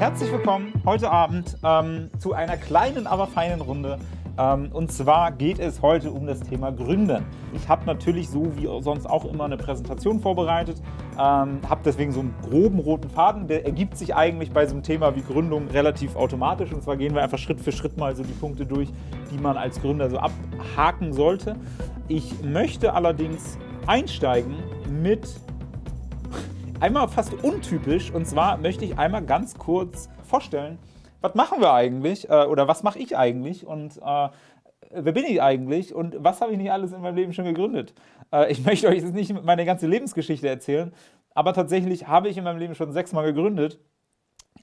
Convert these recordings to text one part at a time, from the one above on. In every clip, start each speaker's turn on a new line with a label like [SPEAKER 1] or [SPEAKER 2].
[SPEAKER 1] Herzlich willkommen heute Abend ähm, zu einer kleinen, aber feinen Runde. Ähm, und zwar geht es heute um das Thema Gründen. Ich habe natürlich so wie sonst auch immer eine Präsentation vorbereitet, ähm, habe deswegen so einen groben roten Faden. Der ergibt sich eigentlich bei so einem Thema wie Gründung relativ automatisch. Und zwar gehen wir einfach Schritt für Schritt mal so die Punkte durch, die man als Gründer so abhaken sollte. Ich möchte allerdings einsteigen mit einmal fast untypisch. Und zwar möchte ich einmal ganz kurz vorstellen, was machen wir eigentlich äh, oder was mache ich eigentlich und äh, wer bin ich eigentlich und was habe ich nicht alles in meinem Leben schon gegründet. Äh, ich möchte euch jetzt nicht meine ganze Lebensgeschichte erzählen, aber tatsächlich habe ich in meinem Leben schon sechsmal gegründet.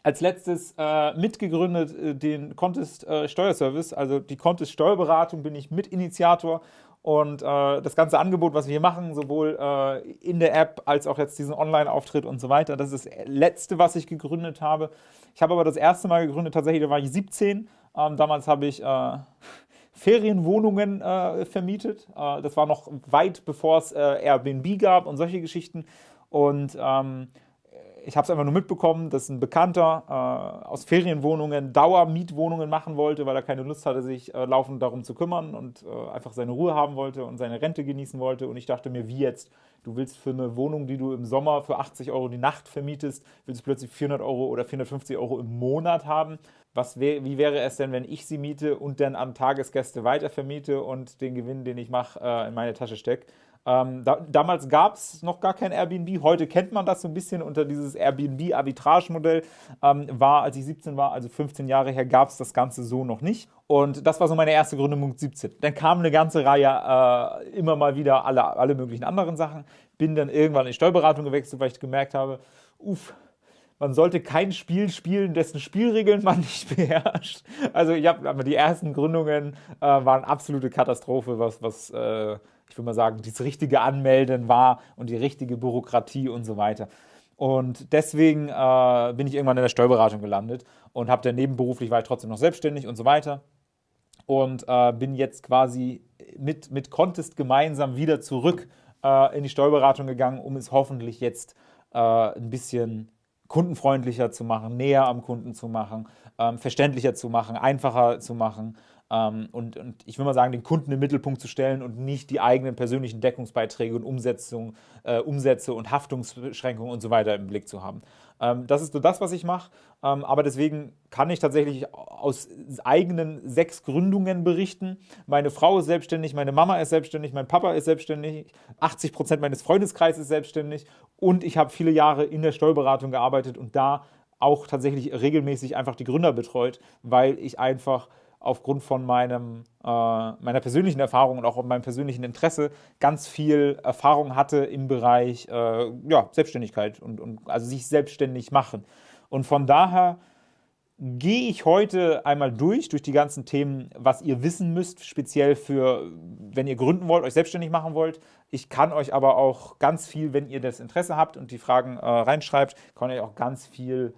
[SPEAKER 1] Als letztes äh, mitgegründet äh, den Contest äh, Steuerservice, also die Contest Steuerberatung bin ich Mitinitiator und äh, das ganze Angebot, was wir hier machen, sowohl äh, in der App als auch jetzt diesen Online-Auftritt und so weiter, das ist das letzte, was ich gegründet habe. Ich habe aber das erste Mal gegründet, tatsächlich, da war ich 17. Ähm, damals habe ich äh, Ferienwohnungen äh, vermietet. Äh, das war noch weit bevor es äh, Airbnb gab und solche Geschichten. Und ähm, ich habe es einfach nur mitbekommen, dass ein Bekannter äh, aus Ferienwohnungen Dauermietwohnungen machen wollte, weil er keine Lust hatte, sich äh, laufend darum zu kümmern und äh, einfach seine Ruhe haben wollte und seine Rente genießen wollte. Und ich dachte mir, wie jetzt? Du willst für eine Wohnung, die du im Sommer für 80 Euro die Nacht vermietest, willst du plötzlich 400 Euro oder 450 Euro im Monat haben? Was wär, wie wäre es denn, wenn ich sie miete und dann an Tagesgäste weitervermiete und den Gewinn, den ich mache, äh, in meine Tasche stecke? Ähm, da, damals gab es noch gar kein Airbnb, heute kennt man das so ein bisschen unter dieses Airbnb-Arbitrage-Modell. Ähm, war, als ich 17 war, also 15 Jahre her, gab es das Ganze so noch nicht. Und das war so meine erste Gründung mit 17. Dann kam eine ganze Reihe, äh, immer mal wieder alle, alle möglichen anderen Sachen. Bin dann irgendwann in die Steuerberatung gewechselt, weil ich gemerkt habe, uff, man sollte kein Spiel spielen, dessen Spielregeln man nicht beherrscht. Also ich habe die ersten Gründungen äh, waren absolute Katastrophe, was, was äh, ich würde mal sagen, das richtige Anmelden war und die richtige Bürokratie und so weiter. Und deswegen äh, bin ich irgendwann in der Steuerberatung gelandet und habe dann nebenberuflich, war ich trotzdem noch selbstständig und so weiter. Und äh, bin jetzt quasi mit, mit Contest gemeinsam wieder zurück äh, in die Steuerberatung gegangen, um es hoffentlich jetzt äh, ein bisschen kundenfreundlicher zu machen, näher am Kunden zu machen, ähm, verständlicher zu machen, einfacher zu machen und, und, ich will mal sagen, den Kunden im Mittelpunkt zu stellen und nicht die eigenen persönlichen Deckungsbeiträge und Umsetzung, äh, Umsätze und Haftungsbeschränkungen und so weiter im Blick zu haben. Ähm, das ist so das, was ich mache, ähm, aber deswegen kann ich tatsächlich aus eigenen sechs Gründungen berichten. Meine Frau ist selbstständig, meine Mama ist selbstständig, mein Papa ist selbstständig, 80 Prozent meines Freundeskreises ist selbstständig und ich habe viele Jahre in der Steuerberatung gearbeitet und da auch tatsächlich regelmäßig einfach die Gründer betreut, weil ich einfach aufgrund von meinem, äh, meiner persönlichen Erfahrung und auch meinem persönlichen Interesse ganz viel Erfahrung hatte im Bereich äh, ja, Selbstständigkeit und, und also sich selbstständig machen. Und von daher gehe ich heute einmal durch, durch die ganzen Themen, was ihr wissen müsst, speziell für, wenn ihr gründen wollt, euch selbstständig machen wollt. Ich kann euch aber auch ganz viel, wenn ihr das Interesse habt und die Fragen äh, reinschreibt, kann ich auch ganz viel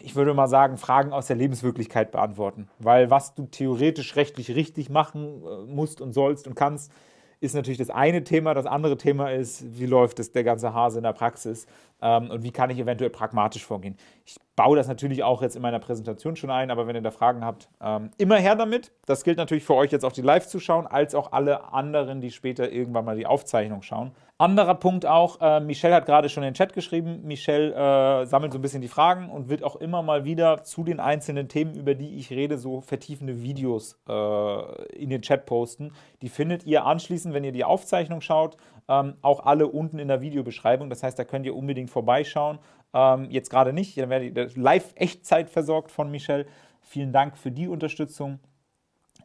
[SPEAKER 1] ich würde mal sagen, Fragen aus der Lebenswirklichkeit beantworten. Weil was du theoretisch rechtlich richtig machen äh, musst und sollst und kannst, ist natürlich das eine Thema. Das andere Thema ist, wie läuft es der ganze Hase in der Praxis ähm, und wie kann ich eventuell pragmatisch vorgehen. Ich baue das natürlich auch jetzt in meiner Präsentation schon ein, aber wenn ihr da Fragen habt, ähm, immer her damit. Das gilt natürlich für euch jetzt auch die Live-Zuschauen, als auch alle anderen, die später irgendwann mal die Aufzeichnung schauen. Anderer Punkt auch, äh, Michelle hat gerade schon in den Chat geschrieben, Michelle äh, sammelt so ein bisschen die Fragen und wird auch immer mal wieder zu den einzelnen Themen, über die ich rede, so vertiefende Videos äh, in den Chat posten. Die findet ihr anschließend, wenn ihr die Aufzeichnung schaut, ähm, auch alle unten in der Videobeschreibung. Das heißt, da könnt ihr unbedingt vorbeischauen. Ähm, jetzt gerade nicht, dann werdet ihr live Echtzeit versorgt von Michelle. Vielen Dank für die Unterstützung.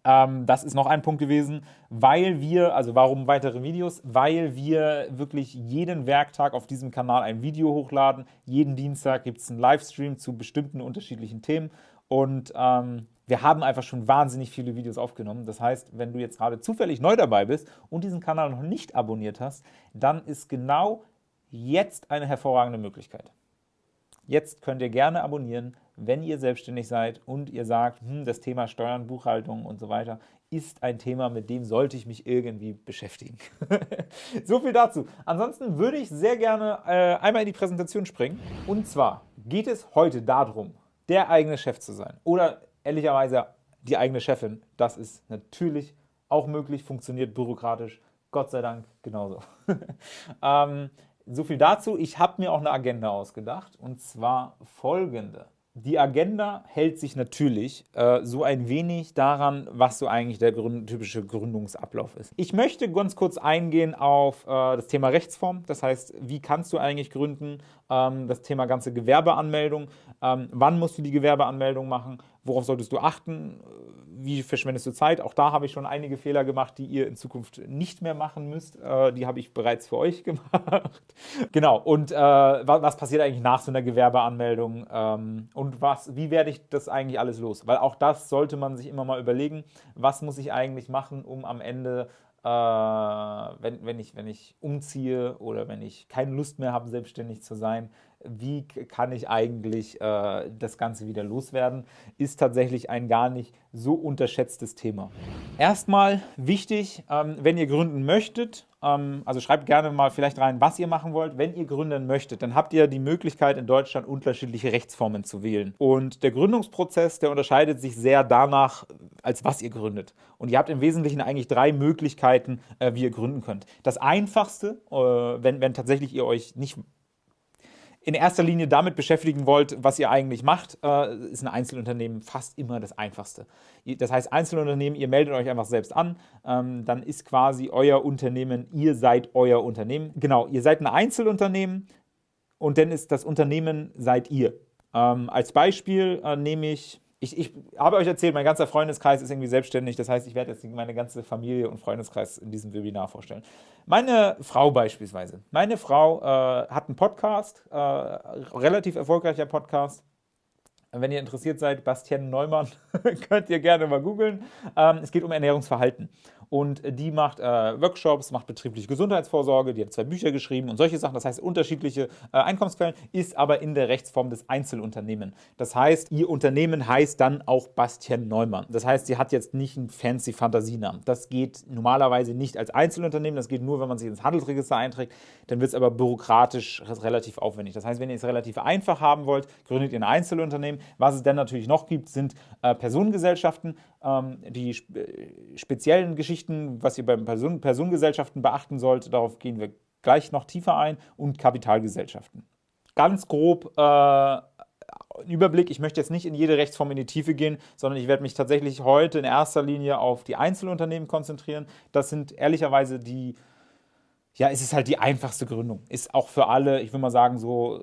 [SPEAKER 1] Ähm, das ist noch ein Punkt gewesen, weil wir, also warum weitere Videos? Weil wir wirklich jeden Werktag auf diesem Kanal ein Video hochladen. Jeden Dienstag gibt es einen Livestream zu bestimmten unterschiedlichen Themen und ähm, wir haben einfach schon wahnsinnig viele Videos aufgenommen. Das heißt, wenn du jetzt gerade zufällig neu dabei bist und diesen Kanal noch nicht abonniert hast, dann ist genau jetzt eine hervorragende Möglichkeit. Jetzt könnt ihr gerne abonnieren, wenn ihr selbstständig seid und ihr sagt, hm, das Thema Steuern, Buchhaltung und so weiter ist ein Thema, mit dem sollte ich mich irgendwie beschäftigen. so viel dazu. Ansonsten würde ich sehr gerne äh, einmal in die Präsentation springen. Und zwar geht es heute darum, der eigene Chef zu sein oder ehrlicherweise die eigene Chefin, das ist natürlich auch möglich, funktioniert bürokratisch, Gott sei Dank genauso. ähm, so viel dazu. Ich habe mir auch eine Agenda ausgedacht und zwar folgende. Die Agenda hält sich natürlich äh, so ein wenig daran, was so eigentlich der gründ typische Gründungsablauf ist. Ich möchte ganz kurz eingehen auf äh, das Thema Rechtsform. Das heißt, wie kannst du eigentlich gründen? Ähm, das Thema ganze Gewerbeanmeldung. Ähm, wann musst du die Gewerbeanmeldung machen? Worauf solltest du achten? wie verschwendest du Zeit? Auch da habe ich schon einige Fehler gemacht, die ihr in Zukunft nicht mehr machen müsst. Äh, die habe ich bereits für euch gemacht. genau, und äh, was passiert eigentlich nach so einer Gewerbeanmeldung? Ähm, und was, wie werde ich das eigentlich alles los? Weil auch das sollte man sich immer mal überlegen. Was muss ich eigentlich machen, um am Ende äh, wenn, wenn, ich, wenn ich umziehe oder wenn ich keine Lust mehr habe, selbstständig zu sein, wie kann ich eigentlich äh, das Ganze wieder loswerden, ist tatsächlich ein gar nicht so unterschätztes Thema. Erstmal wichtig, ähm, wenn ihr gründen möchtet, ähm, also schreibt gerne mal vielleicht rein, was ihr machen wollt. Wenn ihr gründen möchtet, dann habt ihr die Möglichkeit, in Deutschland unterschiedliche Rechtsformen zu wählen. Und der Gründungsprozess, der unterscheidet sich sehr danach, als was ihr gründet. Und ihr habt im Wesentlichen eigentlich drei Möglichkeiten, äh, wie ihr gründen könnt. Das einfachste, äh, wenn, wenn tatsächlich ihr euch nicht in erster Linie damit beschäftigen wollt, was ihr eigentlich macht, äh, ist ein Einzelunternehmen fast immer das Einfachste. Das heißt, Einzelunternehmen, ihr meldet euch einfach selbst an, ähm, dann ist quasi euer Unternehmen, ihr seid euer Unternehmen. Genau, ihr seid ein Einzelunternehmen und dann ist das Unternehmen seid ihr. Ähm, als Beispiel äh, nehme ich ich, ich, habe euch erzählt, mein ganzer Freundeskreis ist irgendwie selbstständig. Das heißt, ich werde jetzt meine ganze Familie und Freundeskreis in diesem Webinar vorstellen. Meine Frau beispielsweise. Meine Frau äh, hat einen Podcast, äh, relativ erfolgreicher Podcast. Wenn ihr interessiert seid, Bastian Neumann, könnt ihr gerne mal googeln. Ähm, es geht um Ernährungsverhalten und die macht äh, Workshops, macht betriebliche Gesundheitsvorsorge, die hat zwei Bücher geschrieben und solche Sachen. Das heißt, unterschiedliche äh, Einkommensquellen, ist aber in der Rechtsform des Einzelunternehmen. Das heißt, ihr Unternehmen heißt dann auch Bastian Neumann. Das heißt, sie hat jetzt nicht einen fancy Fantasienamen. Das geht normalerweise nicht als Einzelunternehmen, das geht nur, wenn man sich ins Handelsregister einträgt. Dann wird es aber bürokratisch relativ aufwendig. Das heißt, wenn ihr es relativ einfach haben wollt, gründet ihr ein Einzelunternehmen. Was es dann natürlich noch gibt, sind äh, Personengesellschaften, ähm, die spe speziellen Geschichten, was ihr bei Person Personengesellschaften beachten sollt, darauf gehen wir gleich noch tiefer ein, und Kapitalgesellschaften. Ganz grob äh, Überblick, ich möchte jetzt nicht in jede Rechtsform in die Tiefe gehen, sondern ich werde mich tatsächlich heute in erster Linie auf die Einzelunternehmen konzentrieren. Das sind ehrlicherweise die ja, es ist halt die einfachste Gründung. Ist auch für alle, ich würde mal sagen, so,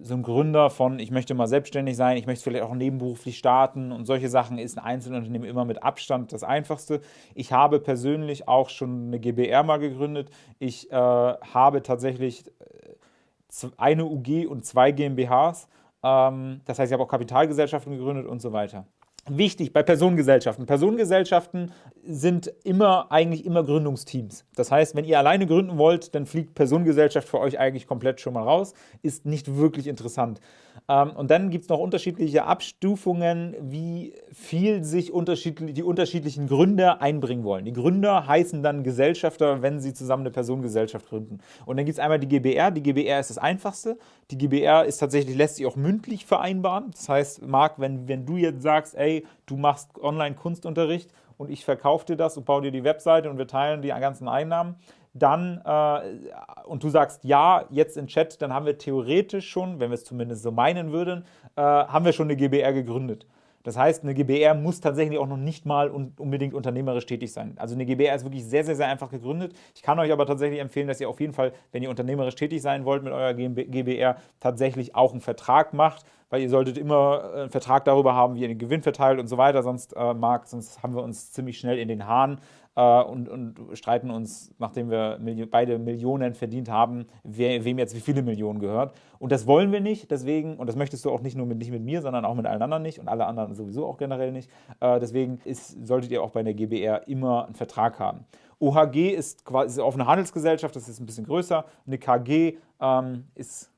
[SPEAKER 1] so ein Gründer von, ich möchte mal selbstständig sein, ich möchte vielleicht auch nebenberuflich starten und solche Sachen ist ein Einzelunternehmen immer mit Abstand das einfachste. Ich habe persönlich auch schon eine GBR mal gegründet. Ich äh, habe tatsächlich äh, eine UG und zwei GmbHs. Ähm, das heißt, ich habe auch Kapitalgesellschaften gegründet und so weiter. Wichtig bei Personengesellschaften. Personengesellschaften sind immer eigentlich immer Gründungsteams. Das heißt, wenn ihr alleine gründen wollt, dann fliegt Personengesellschaft für euch eigentlich komplett schon mal raus. Ist nicht wirklich interessant. Ähm, und dann gibt es noch unterschiedliche Abstufungen, wie viel sich unterschiedlich, die unterschiedlichen Gründer einbringen wollen. Die Gründer heißen dann Gesellschafter, wenn sie zusammen eine Personengesellschaft gründen. Und dann gibt es einmal die GBR. Die GBR ist das einfachste. Die GBR ist tatsächlich, lässt sich auch mündlich vereinbaren. Das heißt, Marc, wenn, wenn du jetzt sagst, ey, du machst Online-Kunstunterricht und ich verkaufe dir das und baue dir die Webseite und wir teilen die ganzen Einnahmen, dann äh, und du sagst ja, jetzt in Chat, dann haben wir theoretisch schon, wenn wir es zumindest so meinen würden, äh, haben wir schon eine GBR gegründet. Das heißt, eine GBR muss tatsächlich auch noch nicht mal unbedingt unternehmerisch tätig sein. Also eine GBR ist wirklich sehr, sehr, sehr einfach gegründet. Ich kann euch aber tatsächlich empfehlen, dass ihr auf jeden Fall, wenn ihr unternehmerisch tätig sein wollt mit eurer GBR, tatsächlich auch einen Vertrag macht, weil ihr solltet immer einen Vertrag darüber haben, wie ihr den Gewinn verteilt und so weiter, sonst, äh, Marc, sonst haben wir uns ziemlich schnell in den Haaren äh, und, und, streiten uns, nachdem wir Milli beide Millionen verdient haben, wer, wem jetzt wie viele Millionen gehört. Und das wollen wir nicht, deswegen, und das möchtest du auch nicht nur mit, nicht mit mir, sondern auch mit allen anderen nicht und alle anderen sowieso auch generell nicht. Äh, deswegen ist, solltet ihr auch bei der GBR immer einen Vertrag haben. OHG ist quasi eine offene Handelsgesellschaft, das ist ein bisschen größer. Eine KG ähm, ist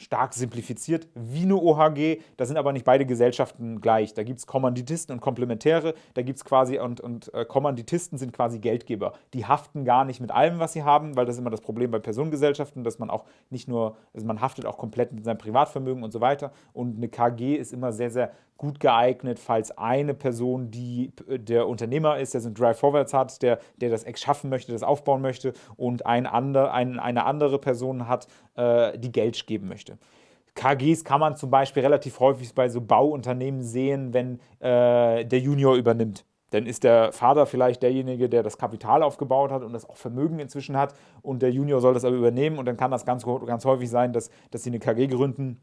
[SPEAKER 1] stark simplifiziert wie eine OHG. Da sind aber nicht beide Gesellschaften gleich. Da gibt es Kommanditisten und Komplementäre. Da gibt es quasi, und, und äh, Kommanditisten sind quasi Geldgeber. Die haften gar nicht mit allem, was sie haben, weil das ist immer das Problem bei Personengesellschaften, dass man auch nicht nur, also man haftet auch komplett mit seinem Privatvermögen und so weiter. Und eine KG ist immer sehr, sehr gut geeignet, falls eine Person, die äh, der Unternehmer ist, der so einen Drive Forwards hat, der, der das Ex schaffen möchte, das aufbauen möchte und ein ander, ein, eine andere Person hat, äh, die Geld geben möchte. KGs kann man zum Beispiel relativ häufig bei so Bauunternehmen sehen, wenn äh, der Junior übernimmt. Dann ist der Vater vielleicht derjenige, der das Kapital aufgebaut hat und das auch Vermögen inzwischen hat und der Junior soll das aber übernehmen und dann kann das ganz, ganz häufig sein, dass, dass sie eine KG gründen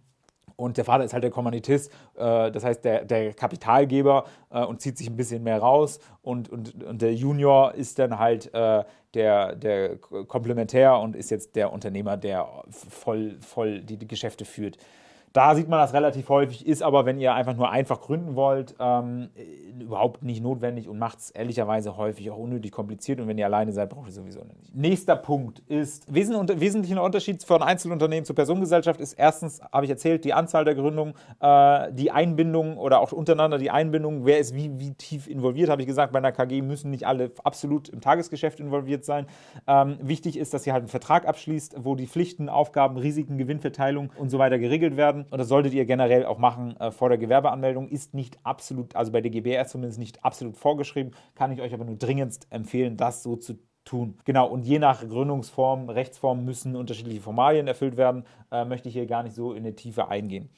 [SPEAKER 1] und der Vater ist halt der Kommanditist, äh, das heißt der, der Kapitalgeber äh, und zieht sich ein bisschen mehr raus. Und, und, und der Junior ist dann halt äh, der, der Komplementär und ist jetzt der Unternehmer, der voll, voll die, die Geschäfte führt. Da sieht man das relativ häufig, ist aber, wenn ihr einfach nur einfach gründen wollt, ähm, überhaupt nicht notwendig und macht es ehrlicherweise häufig auch unnötig kompliziert. Und wenn ihr alleine seid, braucht ihr sowieso nicht. Nächster Punkt ist, wesentlicher Unterschied von Einzelunternehmen zur Personengesellschaft ist erstens, habe ich erzählt, die Anzahl der Gründungen, äh, die Einbindung oder auch untereinander die Einbindung, wer ist wie, wie tief involviert, habe ich gesagt, bei einer KG müssen nicht alle absolut im Tagesgeschäft involviert sein. Ähm, wichtig ist, dass ihr halt einen Vertrag abschließt, wo die Pflichten, Aufgaben, Risiken, Gewinnverteilung und so weiter geregelt werden und das solltet ihr generell auch machen äh, vor der Gewerbeanmeldung, ist nicht absolut, also bei der GBR zumindest nicht absolut vorgeschrieben, kann ich euch aber nur dringendst empfehlen, das so zu tun. Genau, und je nach Gründungsform, Rechtsform müssen unterschiedliche Formalien erfüllt werden, äh, möchte ich hier gar nicht so in die Tiefe eingehen.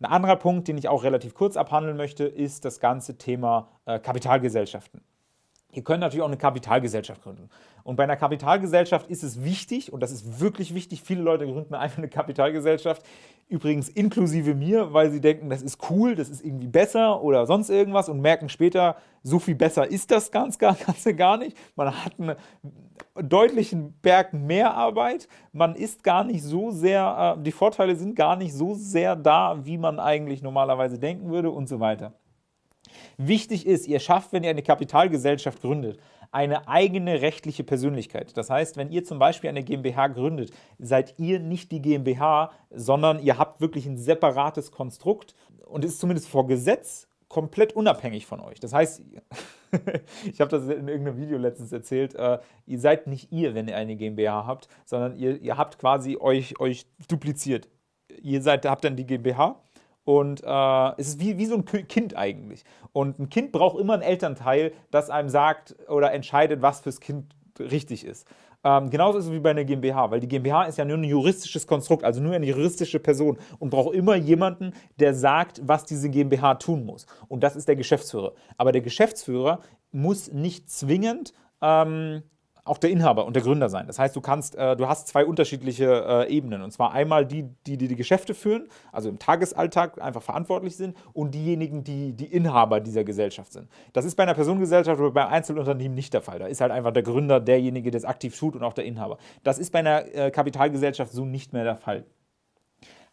[SPEAKER 1] Ein anderer Punkt, den ich auch relativ kurz abhandeln möchte, ist das ganze Thema äh, Kapitalgesellschaften. Ihr könnt natürlich auch eine Kapitalgesellschaft gründen. Und bei einer Kapitalgesellschaft ist es wichtig, und das ist wirklich wichtig, viele Leute gründen einfach eine Kapitalgesellschaft, übrigens inklusive mir, weil sie denken, das ist cool, das ist irgendwie besser oder sonst irgendwas und merken später, so viel besser ist das ganz, gar, Ganze gar nicht. Man hat einen deutlichen Berg mehr Arbeit, man ist gar nicht so sehr, äh, die Vorteile sind gar nicht so sehr da, wie man eigentlich normalerweise denken würde und so weiter. Wichtig ist, ihr schafft, wenn ihr eine Kapitalgesellschaft gründet, eine eigene rechtliche Persönlichkeit. Das heißt, wenn ihr zum Beispiel eine GmbH gründet, seid ihr nicht die GmbH, sondern ihr habt wirklich ein separates Konstrukt und ist zumindest vor Gesetz komplett unabhängig von euch. Das heißt, ich habe das in irgendeinem Video letztens erzählt, äh, ihr seid nicht ihr, wenn ihr eine GmbH habt, sondern ihr, ihr habt quasi euch, euch dupliziert. Ihr seid, habt dann die GmbH und äh, es ist wie, wie so ein Kind eigentlich. Und ein Kind braucht immer einen Elternteil, das einem sagt oder entscheidet, was fürs Kind richtig ist. Ähm, genauso ist es wie bei einer GmbH, weil die GmbH ist ja nur ein juristisches Konstrukt, also nur eine juristische Person und braucht immer jemanden, der sagt, was diese GmbH tun muss. Und das ist der Geschäftsführer. Aber der Geschäftsführer muss nicht zwingend ähm, auch der Inhaber und der Gründer sein. Das heißt, du kannst, äh, du hast zwei unterschiedliche äh, Ebenen. Und zwar einmal die, die, die die Geschäfte führen, also im Tagesalltag einfach verantwortlich sind, und diejenigen, die die Inhaber dieser Gesellschaft sind. Das ist bei einer Personengesellschaft oder bei Einzelunternehmen nicht der Fall. Da ist halt einfach der Gründer derjenige, der es aktiv tut und auch der Inhaber. Das ist bei einer äh, Kapitalgesellschaft so nicht mehr der Fall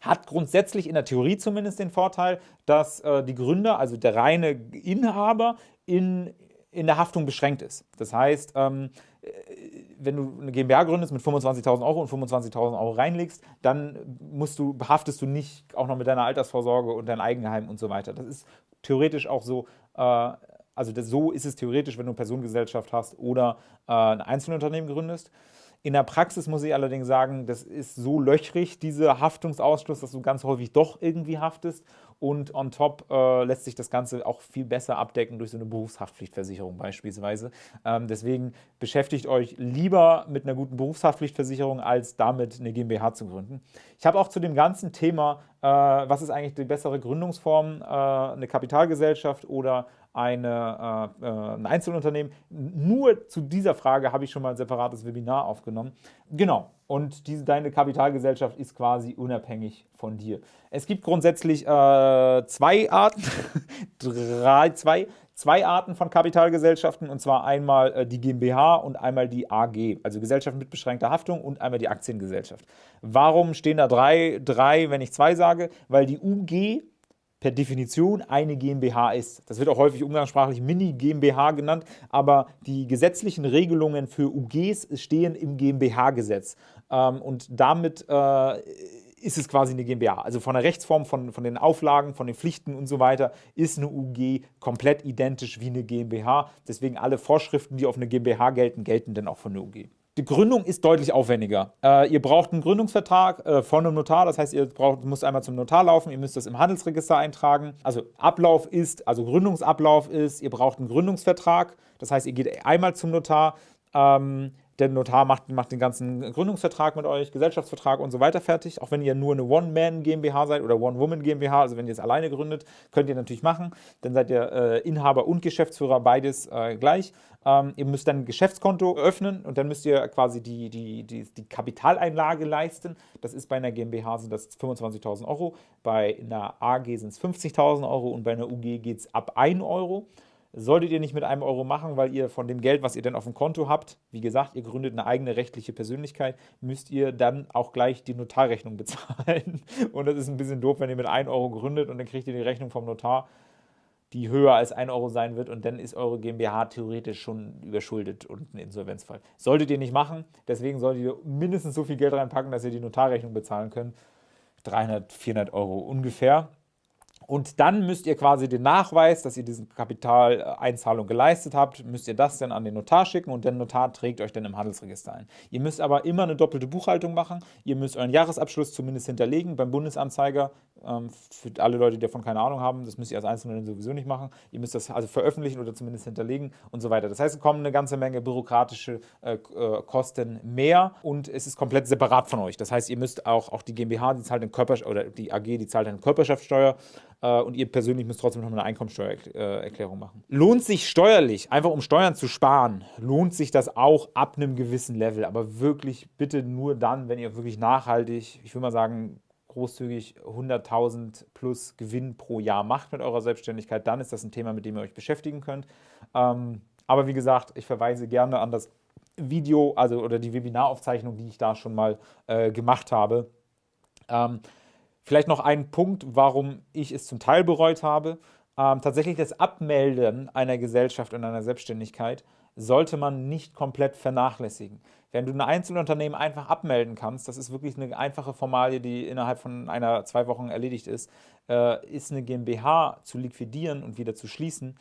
[SPEAKER 1] hat grundsätzlich in der Theorie zumindest den Vorteil, dass äh, die Gründer, also der reine Inhaber, in, in der Haftung beschränkt ist. Das heißt, ähm, wenn du eine GmbH gründest mit 25.000 Euro und 25.000 Euro reinlegst, dann musst du, behaftest du nicht auch noch mit deiner Altersvorsorge und dein Eigenheim und so weiter. Das ist theoretisch auch so, äh, also das, so ist es theoretisch, wenn du eine Personengesellschaft hast oder äh, ein Einzelunternehmen gründest. In der Praxis muss ich allerdings sagen, das ist so löchrig, dieser Haftungsausschluss, dass du ganz häufig doch irgendwie haftest und on top äh, lässt sich das Ganze auch viel besser abdecken durch so eine Berufshaftpflichtversicherung beispielsweise. Ähm, deswegen beschäftigt euch lieber mit einer guten Berufshaftpflichtversicherung, als damit eine GmbH zu gründen. Ich habe auch zu dem ganzen Thema, was ist eigentlich die bessere Gründungsform, äh, eine Kapitalgesellschaft oder eine, äh, äh, ein Einzelunternehmen. Nur zu dieser Frage habe ich schon mal ein separates Webinar aufgenommen. Genau, und diese, deine Kapitalgesellschaft ist quasi unabhängig von dir. Es gibt grundsätzlich äh, zwei Arten, drei, zwei, zwei Arten von Kapitalgesellschaften, und zwar einmal äh, die GmbH und einmal die AG, also Gesellschaft mit beschränkter Haftung und einmal die Aktiengesellschaft. Warum stehen da drei, drei wenn ich zwei sage? Weil die UG per Definition eine GmbH ist. Das wird auch häufig umgangssprachlich Mini-GmbH genannt, aber die gesetzlichen Regelungen für UGs stehen im GmbH-Gesetz. Ähm, und damit äh, ist es quasi eine GmbH. Also von der Rechtsform, von, von den Auflagen, von den Pflichten und so weiter ist eine UG komplett identisch wie eine GmbH. Deswegen alle Vorschriften, die auf eine GmbH gelten, gelten dann auch für eine UG. Die Gründung ist deutlich aufwendiger. Äh, ihr braucht einen Gründungsvertrag äh, von einem Notar, das heißt, ihr braucht, müsst einmal zum Notar laufen, ihr müsst das im Handelsregister eintragen. Also Ablauf ist, also Gründungsablauf ist, ihr braucht einen Gründungsvertrag, das heißt, ihr geht einmal zum Notar, ähm, der Notar macht, macht den ganzen Gründungsvertrag mit euch, Gesellschaftsvertrag und so weiter fertig. Auch wenn ihr nur eine One-Man-GmbH seid oder One-Woman-GmbH, also wenn ihr es alleine gründet, könnt ihr natürlich machen. Dann seid ihr äh, Inhaber und Geschäftsführer, beides äh, gleich. Ähm, ihr müsst dann ein Geschäftskonto öffnen und dann müsst ihr quasi die, die, die, die Kapitaleinlage leisten. Das ist bei einer GmbH sind das 25.000 Euro, bei einer AG sind es 50.000 Euro und bei einer UG geht es ab 1 Euro solltet ihr nicht mit einem Euro machen, weil ihr von dem Geld, was ihr dann auf dem Konto habt, wie gesagt, ihr gründet eine eigene rechtliche Persönlichkeit, müsst ihr dann auch gleich die Notarrechnung bezahlen. Und das ist ein bisschen doof, wenn ihr mit 1 Euro gründet und dann kriegt ihr die Rechnung vom Notar, die höher als 1 Euro sein wird und dann ist eure GmbH theoretisch schon überschuldet und ein Insolvenzfall. Solltet ihr nicht machen, deswegen solltet ihr mindestens so viel Geld reinpacken, dass ihr die Notarrechnung bezahlen könnt. 300, 400 Euro ungefähr. Und dann müsst ihr quasi den Nachweis, dass ihr diese Kapitaleinzahlung geleistet habt, müsst ihr das dann an den Notar schicken und der Notar trägt euch dann im Handelsregister ein. Ihr müsst aber immer eine doppelte Buchhaltung machen. Ihr müsst euren Jahresabschluss zumindest hinterlegen beim Bundesanzeiger. Ähm, für alle Leute, die davon keine Ahnung haben, das müsst ihr als Einzelner sowieso nicht machen. Ihr müsst das also veröffentlichen oder zumindest hinterlegen und so weiter. Das heißt, es kommen eine ganze Menge bürokratische äh, äh Kosten mehr und es ist komplett separat von euch. Das heißt, ihr müsst auch, auch die GmbH, die zahlt eine Körper oder die AG, die zahlt eine Körperschaftssteuer äh, und ihr persönlich müsst trotzdem noch eine Einkommensteuererklärung machen. Lohnt sich steuerlich, einfach um Steuern zu sparen, lohnt sich das auch ab einem gewissen Level, aber wirklich bitte nur dann, wenn ihr wirklich nachhaltig, ich würde mal sagen, großzügig 100.000 plus Gewinn pro Jahr macht mit eurer Selbstständigkeit, dann ist das ein Thema, mit dem ihr euch beschäftigen könnt. Ähm, aber wie gesagt, ich verweise gerne an das Video, also oder die Webinaraufzeichnung, die ich da schon mal äh, gemacht habe. Ähm, Vielleicht noch ein Punkt, warum ich es zum Teil bereut habe. Ähm, tatsächlich das Abmelden einer Gesellschaft und einer Selbstständigkeit sollte man nicht komplett vernachlässigen. Wenn du ein Einzelunternehmen einfach abmelden kannst, das ist wirklich eine einfache Formalie, die innerhalb von einer, zwei Wochen erledigt ist, äh, ist eine GmbH zu liquidieren und wieder zu schließen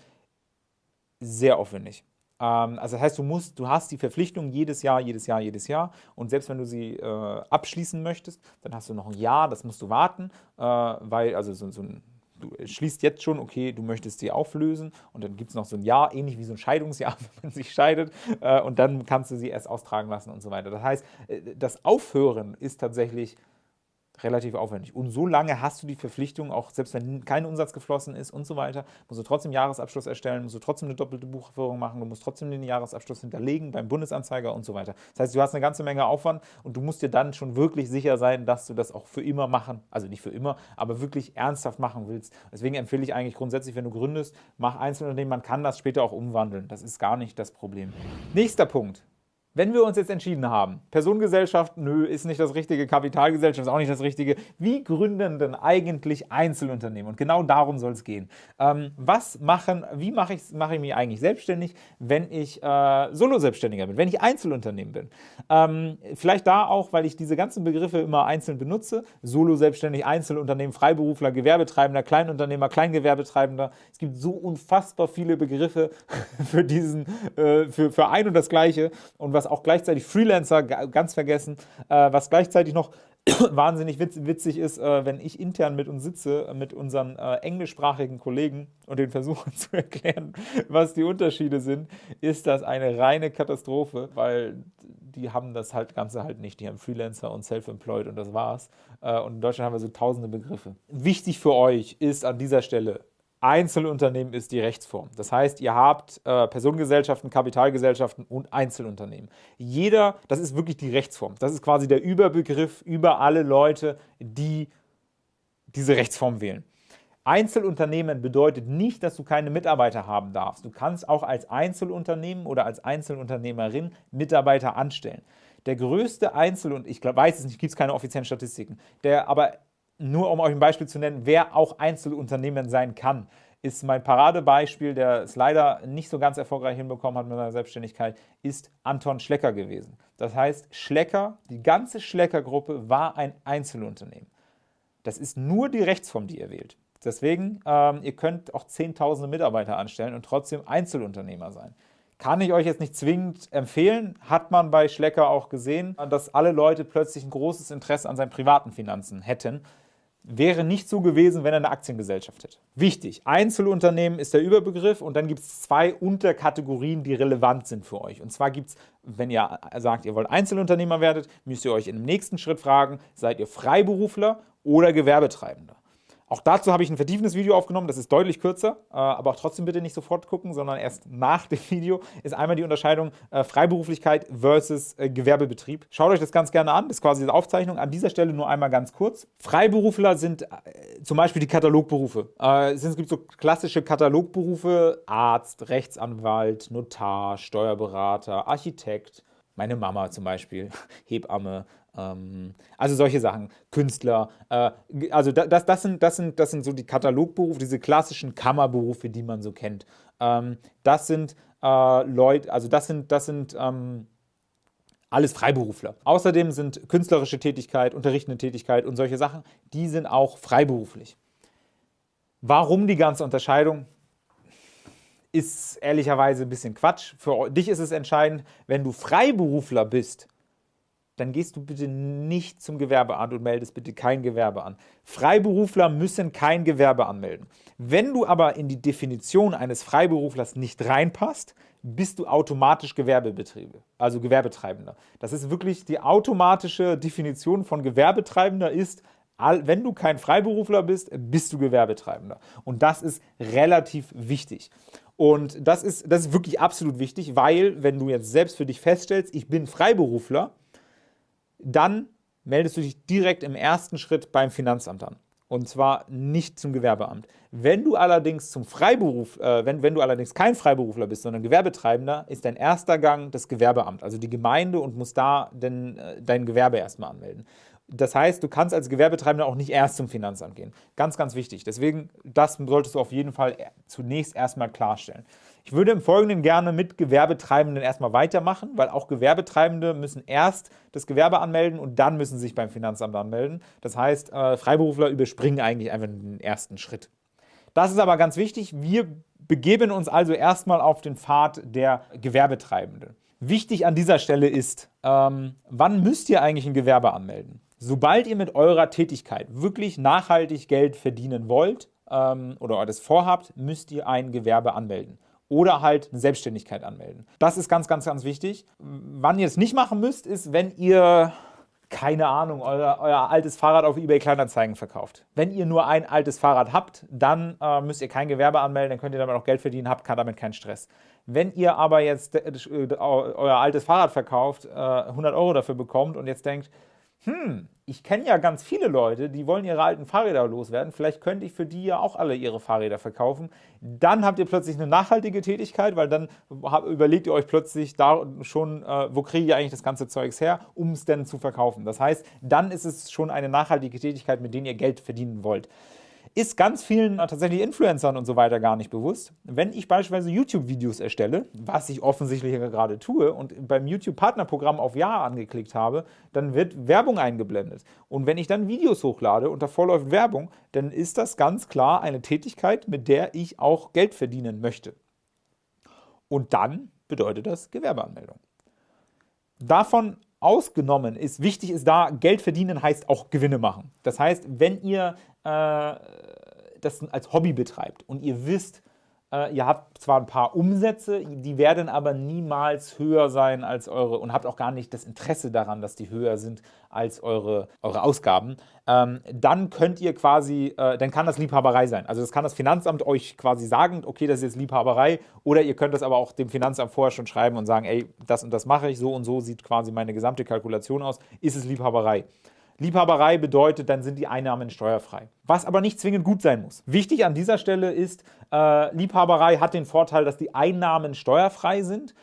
[SPEAKER 1] sehr aufwendig. Ähm, also das heißt, du musst, du hast die Verpflichtung jedes Jahr, jedes Jahr, jedes Jahr. Und selbst wenn du sie äh, abschließen möchtest, dann hast du noch ein Jahr, das musst du warten, äh, weil, also so, so ein du schließt jetzt schon, okay, du möchtest sie auflösen. Und dann gibt es noch so ein Jahr, ähnlich wie so ein Scheidungsjahr, wenn man sich scheidet. Äh, und dann kannst du sie erst austragen lassen und so weiter. Das heißt, äh, das Aufhören ist tatsächlich relativ aufwendig. Und so lange hast du die Verpflichtung, auch selbst wenn kein Umsatz geflossen ist und so weiter, musst du trotzdem Jahresabschluss erstellen, musst du trotzdem eine doppelte Buchführung machen, du musst trotzdem den Jahresabschluss hinterlegen beim Bundesanzeiger und so weiter. Das heißt, du hast eine ganze Menge Aufwand und du musst dir dann schon wirklich sicher sein, dass du das auch für immer machen, also nicht für immer, aber wirklich ernsthaft machen willst. Deswegen empfehle ich eigentlich grundsätzlich, wenn du gründest, mach Einzelunternehmen, man kann das später auch umwandeln. Das ist gar nicht das Problem. Nächster Punkt. Wenn wir uns jetzt entschieden haben, Personengesellschaft, nö, ist nicht das Richtige, Kapitalgesellschaft ist auch nicht das Richtige, wie gründen denn eigentlich Einzelunternehmen? Und genau darum soll es gehen. Ähm, was machen, wie mache ich, mache ich mich eigentlich selbstständig, wenn ich äh, Solo-Selbstständiger bin, wenn ich Einzelunternehmen bin? Ähm, vielleicht da auch, weil ich diese ganzen Begriffe immer einzeln benutze. Solo-Selbstständig, Einzelunternehmen, Freiberufler, Gewerbetreibender, Kleinunternehmer, Kleingewerbetreibender. Es gibt so unfassbar viele Begriffe für, diesen, äh, für, für ein und das Gleiche. Und was was auch gleichzeitig Freelancer, ganz vergessen, äh, was gleichzeitig noch wahnsinnig witz, witzig ist, äh, wenn ich intern mit uns sitze, mit unseren äh, englischsprachigen Kollegen und den versuche zu erklären, was die Unterschiede sind, ist das eine reine Katastrophe, weil die haben das halt Ganze halt nicht. Die haben Freelancer und Self-Employed und das war's. Äh, und in Deutschland haben wir so tausende Begriffe. Wichtig für euch ist an dieser Stelle, Einzelunternehmen ist die Rechtsform. Das heißt, ihr habt äh, Personengesellschaften, Kapitalgesellschaften und Einzelunternehmen. Jeder, das ist wirklich die Rechtsform. Das ist quasi der Überbegriff über alle Leute, die diese Rechtsform wählen. Einzelunternehmen bedeutet nicht, dass du keine Mitarbeiter haben darfst. Du kannst auch als Einzelunternehmen oder als Einzelunternehmerin Mitarbeiter anstellen. Der größte Einzel- und ich weiß es nicht, gibt es keine offiziellen Statistiken, der aber nur um euch ein Beispiel zu nennen, wer auch Einzelunternehmen sein kann, ist mein Paradebeispiel, der es leider nicht so ganz erfolgreich hinbekommen hat mit seiner Selbstständigkeit, ist Anton Schlecker gewesen. Das heißt, Schlecker, die ganze Schlecker-Gruppe war ein Einzelunternehmen. Das ist nur die Rechtsform, die ihr wählt. Deswegen, ähm, ihr könnt auch zehntausende Mitarbeiter anstellen und trotzdem Einzelunternehmer sein. Kann ich euch jetzt nicht zwingend empfehlen, hat man bei Schlecker auch gesehen, dass alle Leute plötzlich ein großes Interesse an seinen privaten Finanzen hätten. Wäre nicht so gewesen, wenn er eine Aktiengesellschaft hätte. Wichtig, Einzelunternehmen ist der Überbegriff und dann gibt es zwei Unterkategorien, die relevant sind für euch. Und zwar gibt es, wenn ihr sagt, ihr wollt Einzelunternehmer werdet, müsst ihr euch dem nächsten Schritt fragen, seid ihr Freiberufler oder Gewerbetreibender? Auch dazu habe ich ein vertiefendes Video aufgenommen, das ist deutlich kürzer, äh, aber auch trotzdem bitte nicht sofort gucken, sondern erst nach dem Video ist einmal die Unterscheidung äh, Freiberuflichkeit versus äh, Gewerbebetrieb. Schaut euch das ganz gerne an, das ist quasi die Aufzeichnung. An dieser Stelle nur einmal ganz kurz. Freiberufler sind zum Beispiel die Katalogberufe. Es gibt so klassische Katalogberufe, Arzt, Rechtsanwalt, Notar, Steuerberater, Architekt, meine Mama zum Beispiel, Hebamme, also solche Sachen, Künstler. Äh, also das, das, sind, das, sind, das sind so die Katalogberufe, diese klassischen Kammerberufe, die man so kennt. Ähm, das sind äh, Leute, also das sind, das sind ähm, alles Freiberufler. Außerdem sind künstlerische Tätigkeit, unterrichtende Tätigkeit und solche Sachen, die sind auch freiberuflich. Warum die ganze Unterscheidung? Ist ehrlicherweise ein bisschen Quatsch. Für dich ist es entscheidend, wenn du Freiberufler bist, dann gehst du bitte nicht zum Gewerbeamt und meldest bitte kein Gewerbe an. Freiberufler müssen kein Gewerbe anmelden. Wenn du aber in die Definition eines Freiberuflers nicht reinpasst, bist du automatisch Gewerbebetriebe, also Gewerbetreibender. Das ist wirklich die automatische Definition von Gewerbetreibender ist, wenn du kein Freiberufler bist, bist du Gewerbetreibender. Und das ist relativ wichtig. Und das ist, das ist wirklich absolut wichtig, weil wenn du jetzt selbst für dich feststellst, ich bin Freiberufler, dann meldest du dich direkt im ersten Schritt beim Finanzamt an. Und zwar nicht zum Gewerbeamt. Wenn du allerdings zum Freiberuf, äh, wenn, wenn du allerdings kein Freiberufler bist, sondern Gewerbetreibender, ist dein erster Gang das Gewerbeamt, also die Gemeinde und musst da denn, äh, dein Gewerbe erstmal anmelden. Das heißt, du kannst als Gewerbetreibender auch nicht erst zum Finanzamt gehen. Ganz, ganz wichtig. Deswegen, das solltest du auf jeden Fall zunächst erstmal klarstellen. Ich würde im Folgenden gerne mit Gewerbetreibenden erstmal weitermachen, weil auch Gewerbetreibende müssen erst das Gewerbe anmelden und dann müssen sie sich beim Finanzamt anmelden. Das heißt, äh, Freiberufler überspringen eigentlich einfach den ersten Schritt. Das ist aber ganz wichtig. Wir begeben uns also erstmal auf den Pfad der Gewerbetreibenden. Wichtig an dieser Stelle ist, ähm, wann müsst ihr eigentlich ein Gewerbe anmelden? Sobald ihr mit eurer Tätigkeit wirklich nachhaltig Geld verdienen wollt ähm, oder das vorhabt, müsst ihr ein Gewerbe anmelden oder halt eine Selbstständigkeit anmelden. Das ist ganz, ganz, ganz wichtig. Wann ihr es nicht machen müsst, ist, wenn ihr keine Ahnung, euer, euer, altes Fahrrad auf eBay Kleinanzeigen verkauft. Wenn ihr nur ein altes Fahrrad habt, dann äh, müsst ihr kein Gewerbe anmelden, dann könnt ihr damit auch Geld verdienen, habt damit keinen Stress. Wenn ihr aber jetzt äh, euer altes Fahrrad verkauft, äh, 100 Euro dafür bekommt und jetzt denkt, hm, ich kenne ja ganz viele Leute, die wollen ihre alten Fahrräder loswerden, vielleicht könnte ich für die ja auch alle ihre Fahrräder verkaufen. Dann habt ihr plötzlich eine nachhaltige Tätigkeit, weil dann überlegt ihr euch plötzlich da schon, äh, wo kriege ich eigentlich das ganze Zeugs her, um es denn zu verkaufen. Das heißt, dann ist es schon eine nachhaltige Tätigkeit, mit der ihr Geld verdienen wollt ist ganz vielen tatsächlich Influencern und so weiter gar nicht bewusst. Wenn ich beispielsweise YouTube-Videos erstelle, was ich offensichtlich gerade tue und beim YouTube-Partnerprogramm auf Ja angeklickt habe, dann wird Werbung eingeblendet. Und wenn ich dann Videos hochlade und davor läuft Werbung, dann ist das ganz klar eine Tätigkeit, mit der ich auch Geld verdienen möchte. Und dann bedeutet das Gewerbeanmeldung. Davon ausgenommen ist, wichtig ist da, Geld verdienen heißt auch Gewinne machen. Das heißt, wenn ihr äh, das als Hobby betreibt und ihr wisst, ihr habt zwar ein paar Umsätze, die werden aber niemals höher sein als eure und habt auch gar nicht das Interesse daran, dass die höher sind als eure, eure Ausgaben, ähm, dann könnt ihr quasi, äh, dann kann das Liebhaberei sein. Also das kann das Finanzamt euch quasi sagen, okay, das ist jetzt Liebhaberei oder ihr könnt das aber auch dem Finanzamt vorher schon schreiben und sagen, ey, das und das mache ich, so und so sieht quasi meine gesamte Kalkulation aus, ist es Liebhaberei. Liebhaberei bedeutet, dann sind die Einnahmen steuerfrei. Was aber nicht zwingend gut sein muss. Wichtig an dieser Stelle ist, äh, Liebhaberei hat den Vorteil, dass die Einnahmen steuerfrei sind.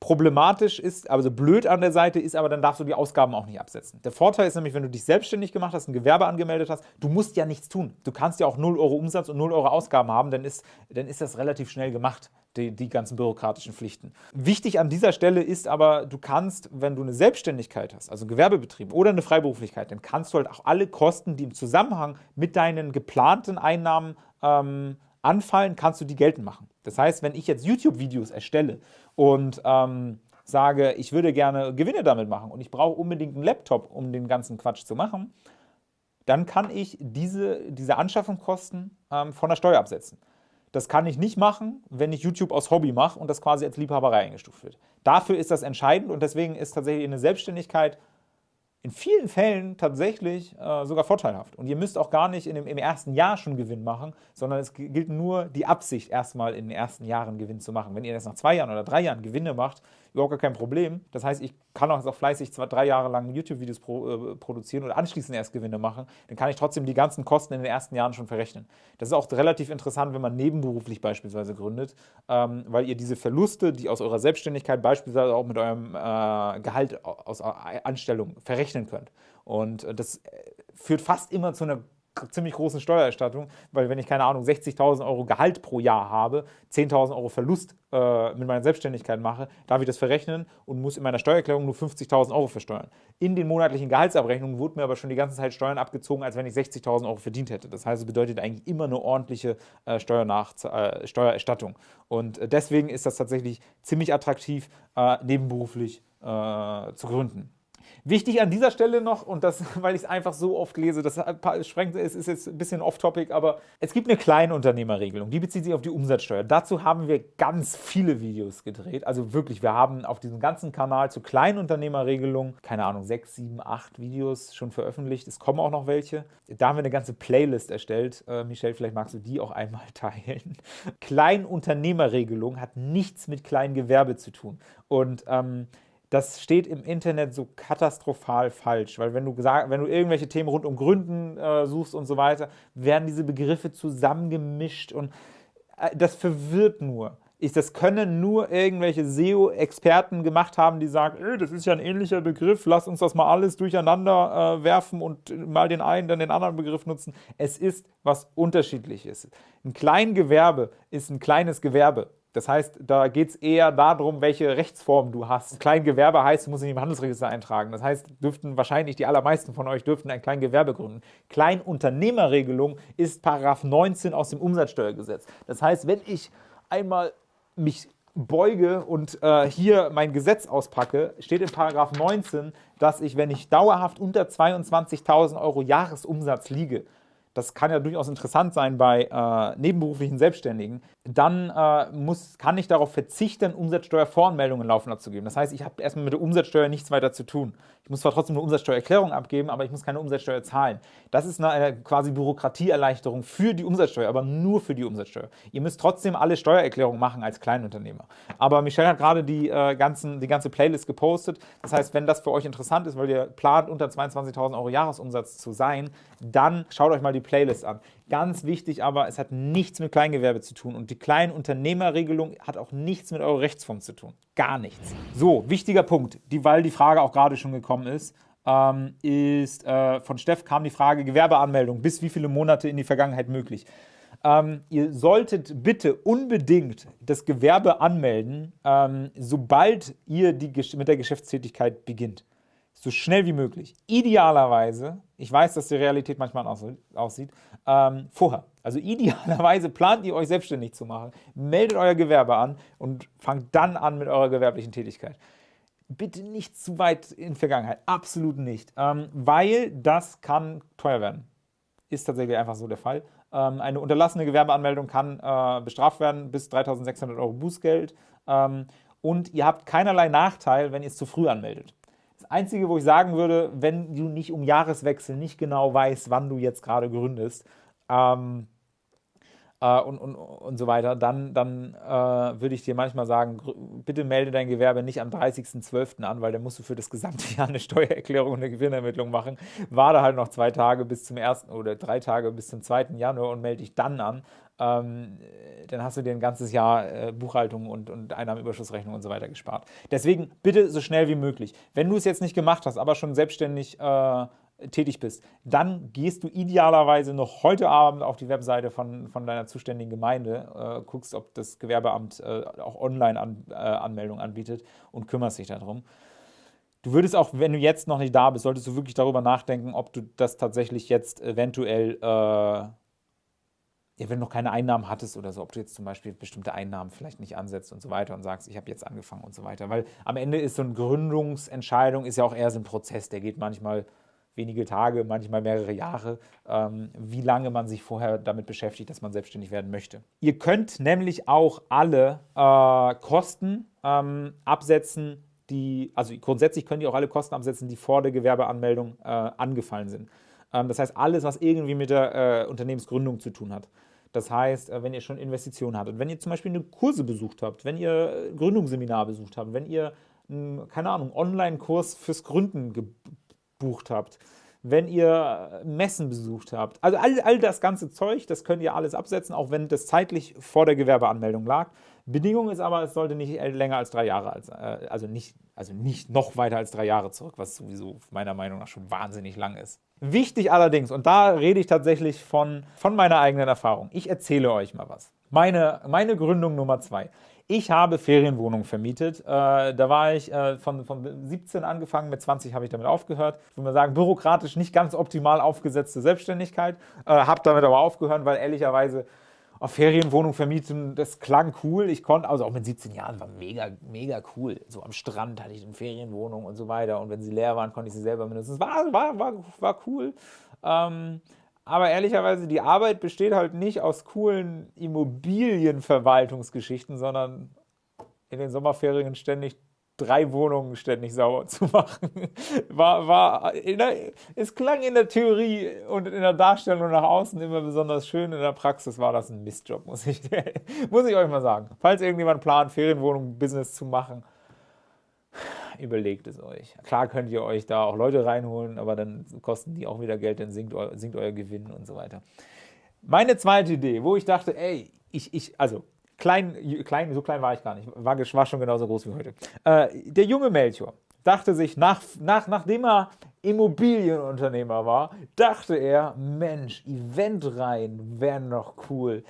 [SPEAKER 1] Problematisch ist, also blöd an der Seite ist, aber dann darfst du die Ausgaben auch nicht absetzen. Der Vorteil ist nämlich, wenn du dich selbstständig gemacht hast, ein Gewerbe angemeldet hast, du musst ja nichts tun. Du kannst ja auch 0 Euro Umsatz und 0 Euro Ausgaben haben, dann ist, dann ist das relativ schnell gemacht, die, die ganzen bürokratischen Pflichten. Wichtig an dieser Stelle ist aber, du kannst, wenn du eine Selbstständigkeit hast, also Gewerbebetrieb oder eine Freiberuflichkeit, dann kannst du halt auch alle Kosten, die im Zusammenhang mit deinen geplanten Einnahmen ähm, anfallen, kannst du die geltend machen. Das heißt, wenn ich jetzt YouTube-Videos erstelle und ähm, sage, ich würde gerne Gewinne damit machen und ich brauche unbedingt einen Laptop, um den ganzen Quatsch zu machen, dann kann ich diese, diese Anschaffungskosten ähm, von der Steuer absetzen. Das kann ich nicht machen, wenn ich YouTube aus Hobby mache und das quasi als Liebhaberei eingestuft wird. Dafür ist das entscheidend und deswegen ist tatsächlich eine Selbstständigkeit in vielen Fällen tatsächlich äh, sogar vorteilhaft. Und ihr müsst auch gar nicht in dem, im ersten Jahr schon Gewinn machen, sondern es gilt nur die Absicht, erstmal in den ersten Jahren Gewinn zu machen. Wenn ihr das nach zwei Jahren oder drei Jahren Gewinne macht, überhaupt gar kein Problem. Das heißt, ich kann auch fleißig zwei, drei Jahre lang YouTube-Videos pro, äh, produzieren und anschließend erst Gewinne machen. Dann kann ich trotzdem die ganzen Kosten in den ersten Jahren schon verrechnen. Das ist auch relativ interessant, wenn man nebenberuflich beispielsweise gründet, ähm, weil ihr diese Verluste, die aus eurer Selbstständigkeit beispielsweise auch mit eurem äh, Gehalt aus Anstellung verrechnen könnt. Und äh, das äh, führt fast immer zu einer ziemlich großen Steuererstattung, weil wenn ich, keine Ahnung, 60.000 Euro Gehalt pro Jahr habe, 10.000 Euro Verlust äh, mit meiner Selbstständigkeit mache, darf ich das verrechnen und muss in meiner Steuererklärung nur 50.000 Euro versteuern. In den monatlichen Gehaltsabrechnungen wurden mir aber schon die ganze Zeit Steuern abgezogen, als wenn ich 60.000 Euro verdient hätte. Das heißt, es bedeutet eigentlich immer eine ordentliche äh, äh, Steuererstattung. Und äh, deswegen ist das tatsächlich ziemlich attraktiv, nebenberuflich zu gründen. Wichtig an dieser Stelle noch, und das, weil ich es einfach so oft lese, das sprengt, es ist jetzt ein bisschen off-topic, aber es gibt eine Kleinunternehmerregelung, die bezieht sich auf die Umsatzsteuer. Dazu haben wir ganz viele Videos gedreht, also wirklich, wir haben auf diesem ganzen Kanal zur Kleinunternehmerregelung, keine Ahnung, sechs, sieben, acht Videos schon veröffentlicht, es kommen auch noch welche. Da haben wir eine ganze Playlist erstellt. Äh, Michelle, vielleicht magst du die auch einmal teilen. Kleinunternehmerregelung hat nichts mit Kleingewerbe zu tun und ähm, das steht im Internet so katastrophal falsch, weil wenn du, wenn du irgendwelche Themen rund um Gründen äh, suchst und so weiter, werden diese Begriffe zusammengemischt und äh, das verwirrt nur. Ich, das können nur irgendwelche SEO-Experten gemacht haben, die sagen, äh, das ist ja ein ähnlicher Begriff, lass uns das mal alles durcheinander äh, werfen und mal den einen, dann den anderen Begriff nutzen. Es ist was Unterschiedliches. Ein Kleingewerbe ist ein kleines Gewerbe. Das heißt, da geht es eher darum, welche Rechtsform du hast. Kleingewerbe heißt, du musst dich im Handelsregister eintragen. Das heißt, dürften wahrscheinlich die allermeisten von euch dürften ein Kleingewerbe gründen. Kleinunternehmerregelung ist Paragraph 19 aus dem Umsatzsteuergesetz. Das heißt, wenn ich einmal mich beuge und äh, hier mein Gesetz auspacke, steht in Paragraph 19, dass ich, wenn ich dauerhaft unter 22.000 Euro Jahresumsatz liege, das kann ja durchaus interessant sein bei äh, nebenberuflichen Selbstständigen, dann äh, muss, kann ich darauf verzichten, Umsatzsteuervoranmeldungen laufen zu geben. Das heißt, ich habe erstmal mit der Umsatzsteuer nichts weiter zu tun. Ich muss zwar trotzdem eine Umsatzsteuererklärung abgeben, aber ich muss keine Umsatzsteuer zahlen. Das ist eine, eine quasi Bürokratieerleichterung für die Umsatzsteuer, aber nur für die Umsatzsteuer. Ihr müsst trotzdem alle Steuererklärungen machen als Kleinunternehmer. Aber Michelle hat gerade die, äh, ganzen, die ganze Playlist gepostet. Das heißt, wenn das für euch interessant ist, weil ihr plant, unter 22.000 Euro Jahresumsatz zu sein, dann schaut euch mal die Playlist an. Ganz wichtig aber, es hat nichts mit Kleingewerbe zu tun und die Kleinunternehmerregelung hat auch nichts mit eurer Rechtsform zu tun. Gar nichts. So, wichtiger Punkt, die, weil die Frage auch gerade schon gekommen ist, ähm, ist äh, von Steff kam die Frage Gewerbeanmeldung, bis wie viele Monate in die Vergangenheit möglich. Ähm, ihr solltet bitte unbedingt das Gewerbe anmelden, ähm, sobald ihr die, mit der Geschäftstätigkeit beginnt so schnell wie möglich. Idealerweise, ich weiß, dass die Realität manchmal aussieht, ähm, vorher. Also idealerweise plant ihr euch selbstständig zu machen, meldet euer Gewerbe an und fangt dann an mit eurer gewerblichen Tätigkeit. Bitte nicht zu weit in Vergangenheit, absolut nicht, ähm, weil das kann teuer werden. Ist tatsächlich einfach so der Fall. Ähm, eine unterlassene Gewerbeanmeldung kann äh, bestraft werden bis 3.600 Euro Bußgeld ähm, und ihr habt keinerlei Nachteil, wenn ihr es zu früh anmeldet. Einzige, wo ich sagen würde, wenn du nicht um Jahreswechsel nicht genau weißt, wann du jetzt gerade gründest, ähm, äh, und, und, und so weiter, dann, dann äh, würde ich dir manchmal sagen, bitte melde dein Gewerbe nicht am 30.12. an, weil dann musst du für das gesamte Jahr eine Steuererklärung und eine Gewinnermittlung machen. Warte halt noch zwei Tage bis zum ersten oder drei Tage bis zum 2. Januar und melde dich dann an. Ähm, dann hast du dir ein ganzes Jahr äh, Buchhaltung und, und Einnahmenüberschussrechnung und so weiter gespart. Deswegen bitte so schnell wie möglich. Wenn du es jetzt nicht gemacht hast, aber schon selbstständig äh, tätig bist, dann gehst du idealerweise noch heute Abend auf die Webseite von, von deiner zuständigen Gemeinde, äh, guckst, ob das Gewerbeamt äh, auch Online-Anmeldung -An äh, anbietet und kümmerst dich darum. Du würdest auch, wenn du jetzt noch nicht da bist, solltest du wirklich darüber nachdenken, ob du das tatsächlich jetzt eventuell, äh, ja, wenn du noch keine Einnahmen hattest oder so, ob du jetzt zum Beispiel bestimmte Einnahmen vielleicht nicht ansetzt und so weiter und sagst, ich habe jetzt angefangen und so weiter. Weil am Ende ist so eine Gründungsentscheidung ist ja auch eher so ein Prozess, der geht manchmal wenige Tage, manchmal mehrere Jahre, ähm, wie lange man sich vorher damit beschäftigt, dass man selbstständig werden möchte. Ihr könnt nämlich auch alle äh, Kosten ähm, absetzen, die, also grundsätzlich könnt ihr auch alle Kosten absetzen, die vor der Gewerbeanmeldung äh, angefallen sind. Ähm, das heißt, alles, was irgendwie mit der äh, Unternehmensgründung zu tun hat. Das heißt, äh, wenn ihr schon Investitionen hattet, wenn ihr zum Beispiel eine Kurse besucht habt, wenn ihr Gründungsseminar besucht habt, wenn ihr, keine Ahnung, Online-Kurs fürs Gründen gebucht habt, wenn ihr Messen besucht habt. Also all, all das ganze Zeug, das könnt ihr alles absetzen, auch wenn das zeitlich vor der Gewerbeanmeldung lag. Bedingung ist aber, es sollte nicht länger als drei Jahre, als, äh, also, nicht, also nicht noch weiter als drei Jahre zurück, was sowieso meiner Meinung nach schon wahnsinnig lang ist. Wichtig allerdings, und da rede ich tatsächlich von, von meiner eigenen Erfahrung, ich erzähle euch mal was. Meine, meine Gründung Nummer zwei. Ich habe Ferienwohnungen vermietet. Äh, da war ich äh, von, von 17 angefangen, mit 20 habe ich damit aufgehört. Ich würde mal sagen, bürokratisch nicht ganz optimal aufgesetzte Selbstständigkeit. Äh, habe damit aber aufgehört, weil ehrlicherweise auf Ferienwohnung vermieten, das klang cool. Ich konnte, also auch mit 17 Jahren, war mega, mega cool. So am Strand hatte ich eine Ferienwohnung und so weiter. Und wenn sie leer waren, konnte ich sie selber benutzen. War, war, war, war cool. Ähm, aber ehrlicherweise, die Arbeit besteht halt nicht aus coolen Immobilienverwaltungsgeschichten, sondern in den Sommerferien ständig drei Wohnungen ständig sauber zu machen. War, war der, es klang in der Theorie und in der Darstellung nach außen immer besonders schön. In der Praxis war das ein Mistjob, muss ich, muss ich euch mal sagen. Falls irgendjemand plant, Ferienwohnung-Business zu machen, überlegt es euch. Klar könnt ihr euch da auch Leute reinholen, aber dann kosten die auch wieder Geld, dann sinkt, sinkt euer Gewinn und so weiter. Meine zweite Idee, wo ich dachte, ey, ich, ich also klein, klein, so klein war ich gar nicht, war, war schon genauso groß wie heute. Äh, der junge Melchior dachte sich, nach, nach, nachdem er Immobilienunternehmer war, dachte er, Mensch, Eventreihen wären noch cool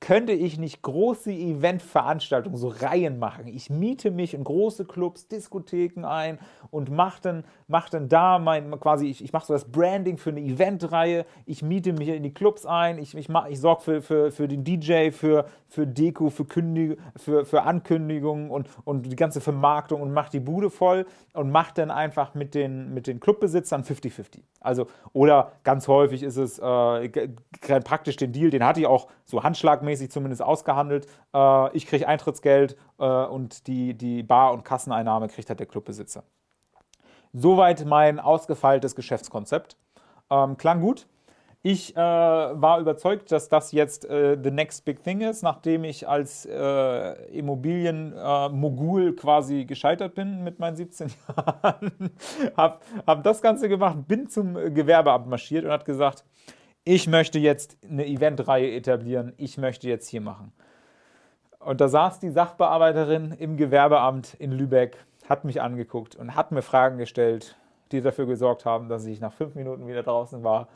[SPEAKER 1] könnte ich nicht große Eventveranstaltungen, so Reihen machen. Ich miete mich in große Clubs, Diskotheken ein und mache dann, mach dann da mein, quasi, ich, ich mache so das Branding für eine Eventreihe, ich miete mich in die Clubs ein, ich, ich, ich sorge für, für, für den DJ, für, für Deko, für, Kündig, für, für Ankündigungen und, und die ganze Vermarktung und mache die Bude voll und mache dann einfach mit den, mit den Clubbesitzern 50-50. Also, oder ganz häufig ist es äh, praktisch den Deal, den hatte ich auch so handschlagmäßig zumindest ausgehandelt. Äh, ich kriege Eintrittsgeld äh, und die, die Bar- und Kasseneinnahme kriegt halt der Clubbesitzer. Soweit mein ausgefeiltes Geschäftskonzept. Ähm, klang gut. Ich äh, war überzeugt, dass das jetzt äh, the next big thing ist, nachdem ich als äh, Immobilienmogul quasi gescheitert bin mit meinen 17 Jahren. habe hab das Ganze gemacht, bin zum Gewerbeamt marschiert und hat gesagt, ich möchte jetzt eine Eventreihe etablieren, ich möchte jetzt hier machen. Und da saß die Sachbearbeiterin im Gewerbeamt in Lübeck, hat mich angeguckt und hat mir Fragen gestellt, die dafür gesorgt haben, dass ich nach fünf Minuten wieder draußen war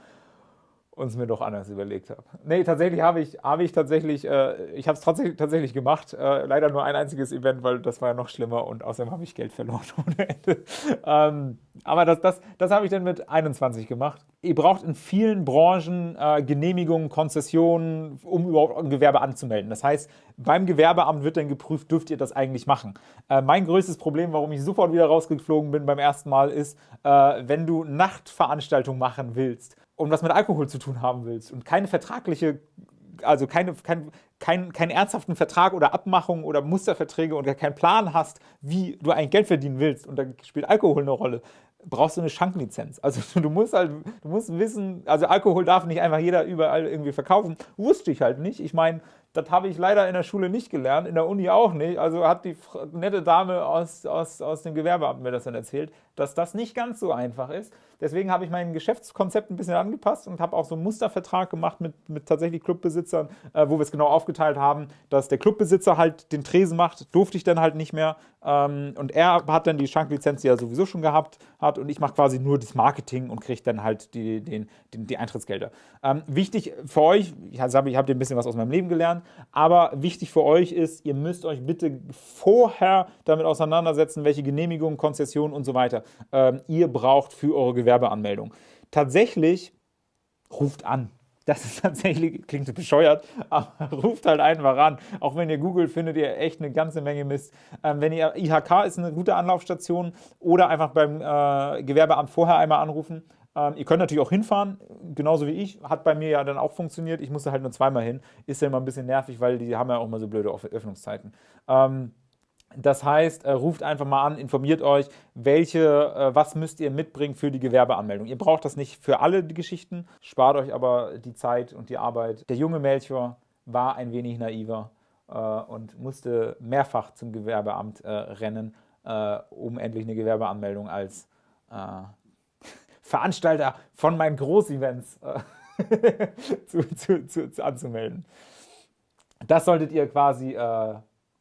[SPEAKER 1] und es mir doch anders überlegt habe. Nee, tatsächlich habe ich, habe ich tatsächlich, äh, ich habe es tatsächlich, tatsächlich gemacht. Äh, leider nur ein einziges Event, weil das war ja noch schlimmer und außerdem habe ich Geld verloren ohne Ende. Ähm, aber das, das, das habe ich dann mit 21 gemacht. Ihr braucht in vielen Branchen äh, Genehmigungen, Konzessionen, um überhaupt ein Gewerbe anzumelden. Das heißt, beim Gewerbeamt wird dann geprüft, dürft ihr das eigentlich machen. Äh, mein größtes Problem, warum ich sofort wieder rausgeflogen bin beim ersten Mal, ist, äh, wenn du Nachtveranstaltungen machen willst und was mit Alkohol zu tun haben willst und keine vertragliche, also keine, kein, kein, keinen ernsthaften Vertrag oder Abmachung oder Musterverträge und keinen Plan hast, wie du eigentlich Geld verdienen willst. Und da spielt Alkohol eine Rolle, brauchst du eine Schanklizenz. Also du musst halt, du musst wissen, also Alkohol darf nicht einfach jeder überall irgendwie verkaufen. Wusste ich halt nicht. Ich meine, das habe ich leider in der Schule nicht gelernt, in der Uni auch nicht. Also hat die nette Dame aus, aus, aus dem Gewerbeamt mir das dann erzählt, dass das nicht ganz so einfach ist. Deswegen habe ich mein Geschäftskonzept ein bisschen angepasst und habe auch so einen Mustervertrag gemacht mit, mit tatsächlich Clubbesitzern, äh, wo wir es genau aufgeteilt haben, dass der Clubbesitzer halt den Tresen macht, durfte ich dann halt nicht mehr. Ähm, und er hat dann die Schanklizenz, er sowieso schon gehabt hat und ich mache quasi nur das Marketing und kriege dann halt die, den, den, die Eintrittsgelder. Ähm, wichtig für euch, ich habe hab ein bisschen was aus meinem Leben gelernt, aber wichtig für euch ist, ihr müsst euch bitte vorher damit auseinandersetzen, welche Genehmigungen, Konzessionen und so weiter ähm, ihr braucht für eure Gewerbeanmeldung. Tatsächlich ruft an. Das ist tatsächlich, klingt so bescheuert, aber ruft halt einfach an. Auch wenn ihr googelt, findet ihr echt eine ganze Menge Mist. Ähm, wenn ihr, IHK ist eine gute Anlaufstation oder einfach beim äh, Gewerbeamt vorher einmal anrufen. Ähm, ihr könnt natürlich auch hinfahren, genauso wie ich. Hat bei mir ja dann auch funktioniert. Ich musste halt nur zweimal hin. Ist ja immer ein bisschen nervig, weil die haben ja auch immer so blöde Öffnungszeiten. Ähm, das heißt, äh, ruft einfach mal an, informiert euch, welche, äh, was müsst ihr mitbringen für die Gewerbeanmeldung. Ihr braucht das nicht für alle Geschichten, spart euch aber die Zeit und die Arbeit. Der junge Melchior war ein wenig naiver äh, und musste mehrfach zum Gewerbeamt rennen, um endlich eine Gewerbeanmeldung als Veranstalter von meinen Großevents zu, zu, zu, anzumelden. Das solltet ihr quasi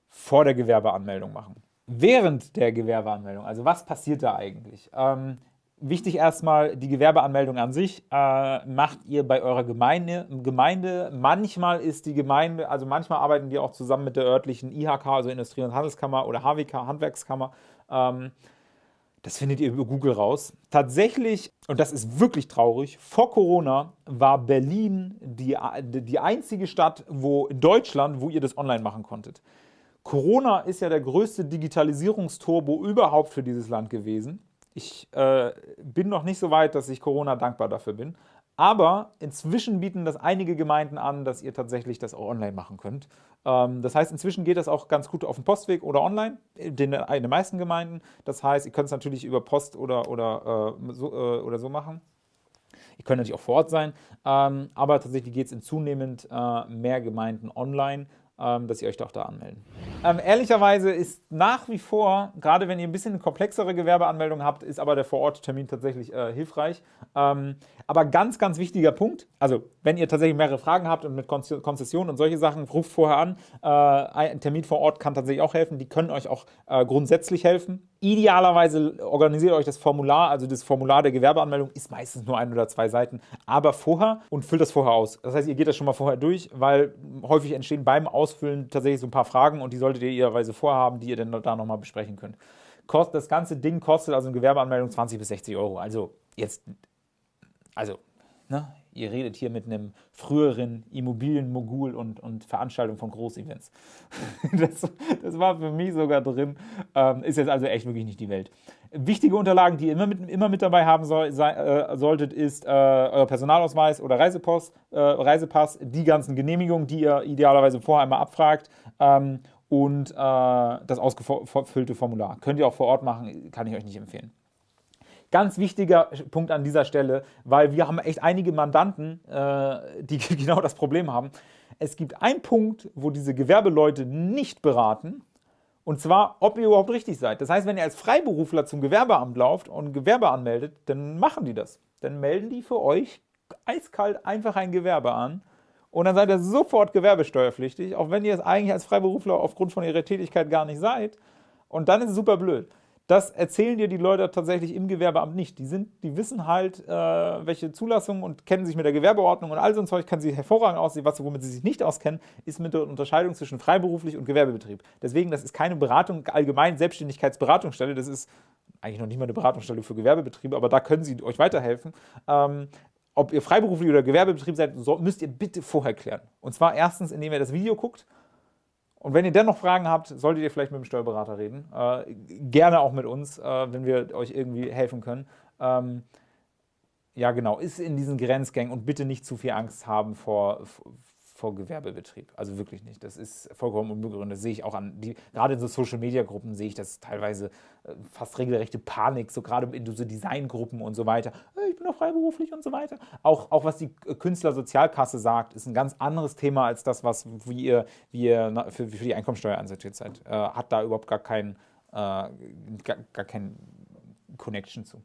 [SPEAKER 1] vor der Gewerbeanmeldung machen. Während der Gewerbeanmeldung, also was passiert da eigentlich? Ähm, wichtig erstmal, die Gewerbeanmeldung an sich äh, macht ihr bei eurer Gemeinde, Gemeinde. Manchmal ist die Gemeinde, also manchmal arbeiten wir auch zusammen mit der örtlichen IHK, also Industrie- und Handelskammer oder HWK, Handwerkskammer. Ähm, das findet ihr über Google raus. Tatsächlich, und das ist wirklich traurig, vor Corona war Berlin die, die einzige Stadt wo in Deutschland, wo ihr das online machen konntet. Corona ist ja der größte Digitalisierungsturbo überhaupt für dieses Land gewesen. Ich äh, bin noch nicht so weit, dass ich Corona dankbar dafür bin. Aber inzwischen bieten das einige Gemeinden an, dass ihr tatsächlich das auch online machen könnt. Ähm, das heißt, inzwischen geht das auch ganz gut auf dem Postweg oder online, in den, in den meisten Gemeinden. Das heißt, ihr könnt es natürlich über Post oder, oder, äh, so, äh, oder so machen. Ihr könnt natürlich auch vor Ort sein, ähm, aber tatsächlich geht es in zunehmend äh, mehr Gemeinden online dass ihr euch doch da anmelden. Ähm, ehrlicherweise ist nach wie vor, gerade wenn ihr ein bisschen komplexere Gewerbeanmeldungen habt, ist aber der Vororttermin tatsächlich äh, hilfreich. Ähm, aber ganz, ganz wichtiger Punkt, also wenn ihr tatsächlich mehrere Fragen habt und mit Konzessionen und solche Sachen, ruft vorher an. Äh, ein Termin vor Ort kann tatsächlich auch helfen. Die können euch auch äh, grundsätzlich helfen. Idealerweise organisiert euch das Formular, also das Formular der Gewerbeanmeldung ist meistens nur ein oder zwei Seiten, aber vorher und füllt das vorher aus. Das heißt, ihr geht das schon mal vorher durch, weil häufig entstehen beim Ausfüllen tatsächlich so ein paar Fragen und die solltet ihr idealerweise vorhaben, die ihr dann da nochmal besprechen könnt. das ganze Ding kostet also eine Gewerbeanmeldung 20 bis 60 Euro. Also jetzt, also, ne, ihr redet hier mit einem früheren Immobilienmogul und, und Veranstaltung von Großevents. das, das war für mich sogar drin. Ähm, ist jetzt also echt wirklich nicht die Welt. Wichtige Unterlagen, die ihr immer mit, immer mit dabei haben soll, sei, äh, solltet, ist äh, euer Personalausweis oder Reisepass, äh, Reisepass, die ganzen Genehmigungen, die ihr idealerweise vorher einmal abfragt ähm, und äh, das ausgefüllte Formular. Könnt ihr auch vor Ort machen, kann ich euch nicht empfehlen. Ganz wichtiger Punkt an dieser Stelle, weil wir haben echt einige Mandanten, äh, die genau das Problem haben. Es gibt einen Punkt, wo diese Gewerbeleute nicht beraten, und zwar, ob ihr überhaupt richtig seid. Das heißt, wenn ihr als Freiberufler zum Gewerbeamt lauft und Gewerbe anmeldet, dann machen die das. Dann melden die für euch eiskalt einfach ein Gewerbe an und dann seid ihr sofort gewerbesteuerpflichtig, auch wenn ihr es eigentlich als Freiberufler aufgrund von ihrer Tätigkeit gar nicht seid. Und dann ist es super blöd. Das erzählen dir die Leute tatsächlich im Gewerbeamt nicht. Die, sind, die wissen halt, äh, welche Zulassungen und kennen sich mit der Gewerbeordnung und all so ein Zeug, kann sie hervorragend aussehen. Was, womit sie sich nicht auskennen, ist mit der Unterscheidung zwischen freiberuflich und Gewerbebetrieb. Deswegen, das ist keine Beratung, allgemein Selbstständigkeitsberatungsstelle, das ist eigentlich noch nicht mal eine Beratungsstelle für Gewerbebetriebe, aber da können sie euch weiterhelfen. Ähm, ob ihr freiberuflich oder Gewerbebetrieb seid, müsst ihr bitte vorher klären. Und zwar erstens, indem ihr das Video guckt und wenn ihr dennoch Fragen habt, solltet ihr vielleicht mit dem Steuerberater reden. Äh, gerne auch mit uns, äh, wenn wir euch irgendwie helfen können. Ähm, ja, genau, ist in diesen Grenzgängen und bitte nicht zu viel Angst haben vor, vor Gewerbebetrieb. Also wirklich nicht. Das ist vollkommen unbegründet. Das sehe ich auch an, die, gerade in so Social-Media-Gruppen sehe ich das teilweise äh, fast regelrechte Panik, so gerade in so Designgruppen und so weiter. Ich bin doch freiberuflich und so weiter. Auch, auch was die Künstlersozialkasse sagt, ist ein ganz anderes Thema als das, was wie ihr, wie ihr für, für die Einkommensteuer ansortiert seid. Äh, hat da überhaupt gar keinen äh, gar, gar kein Connection zu.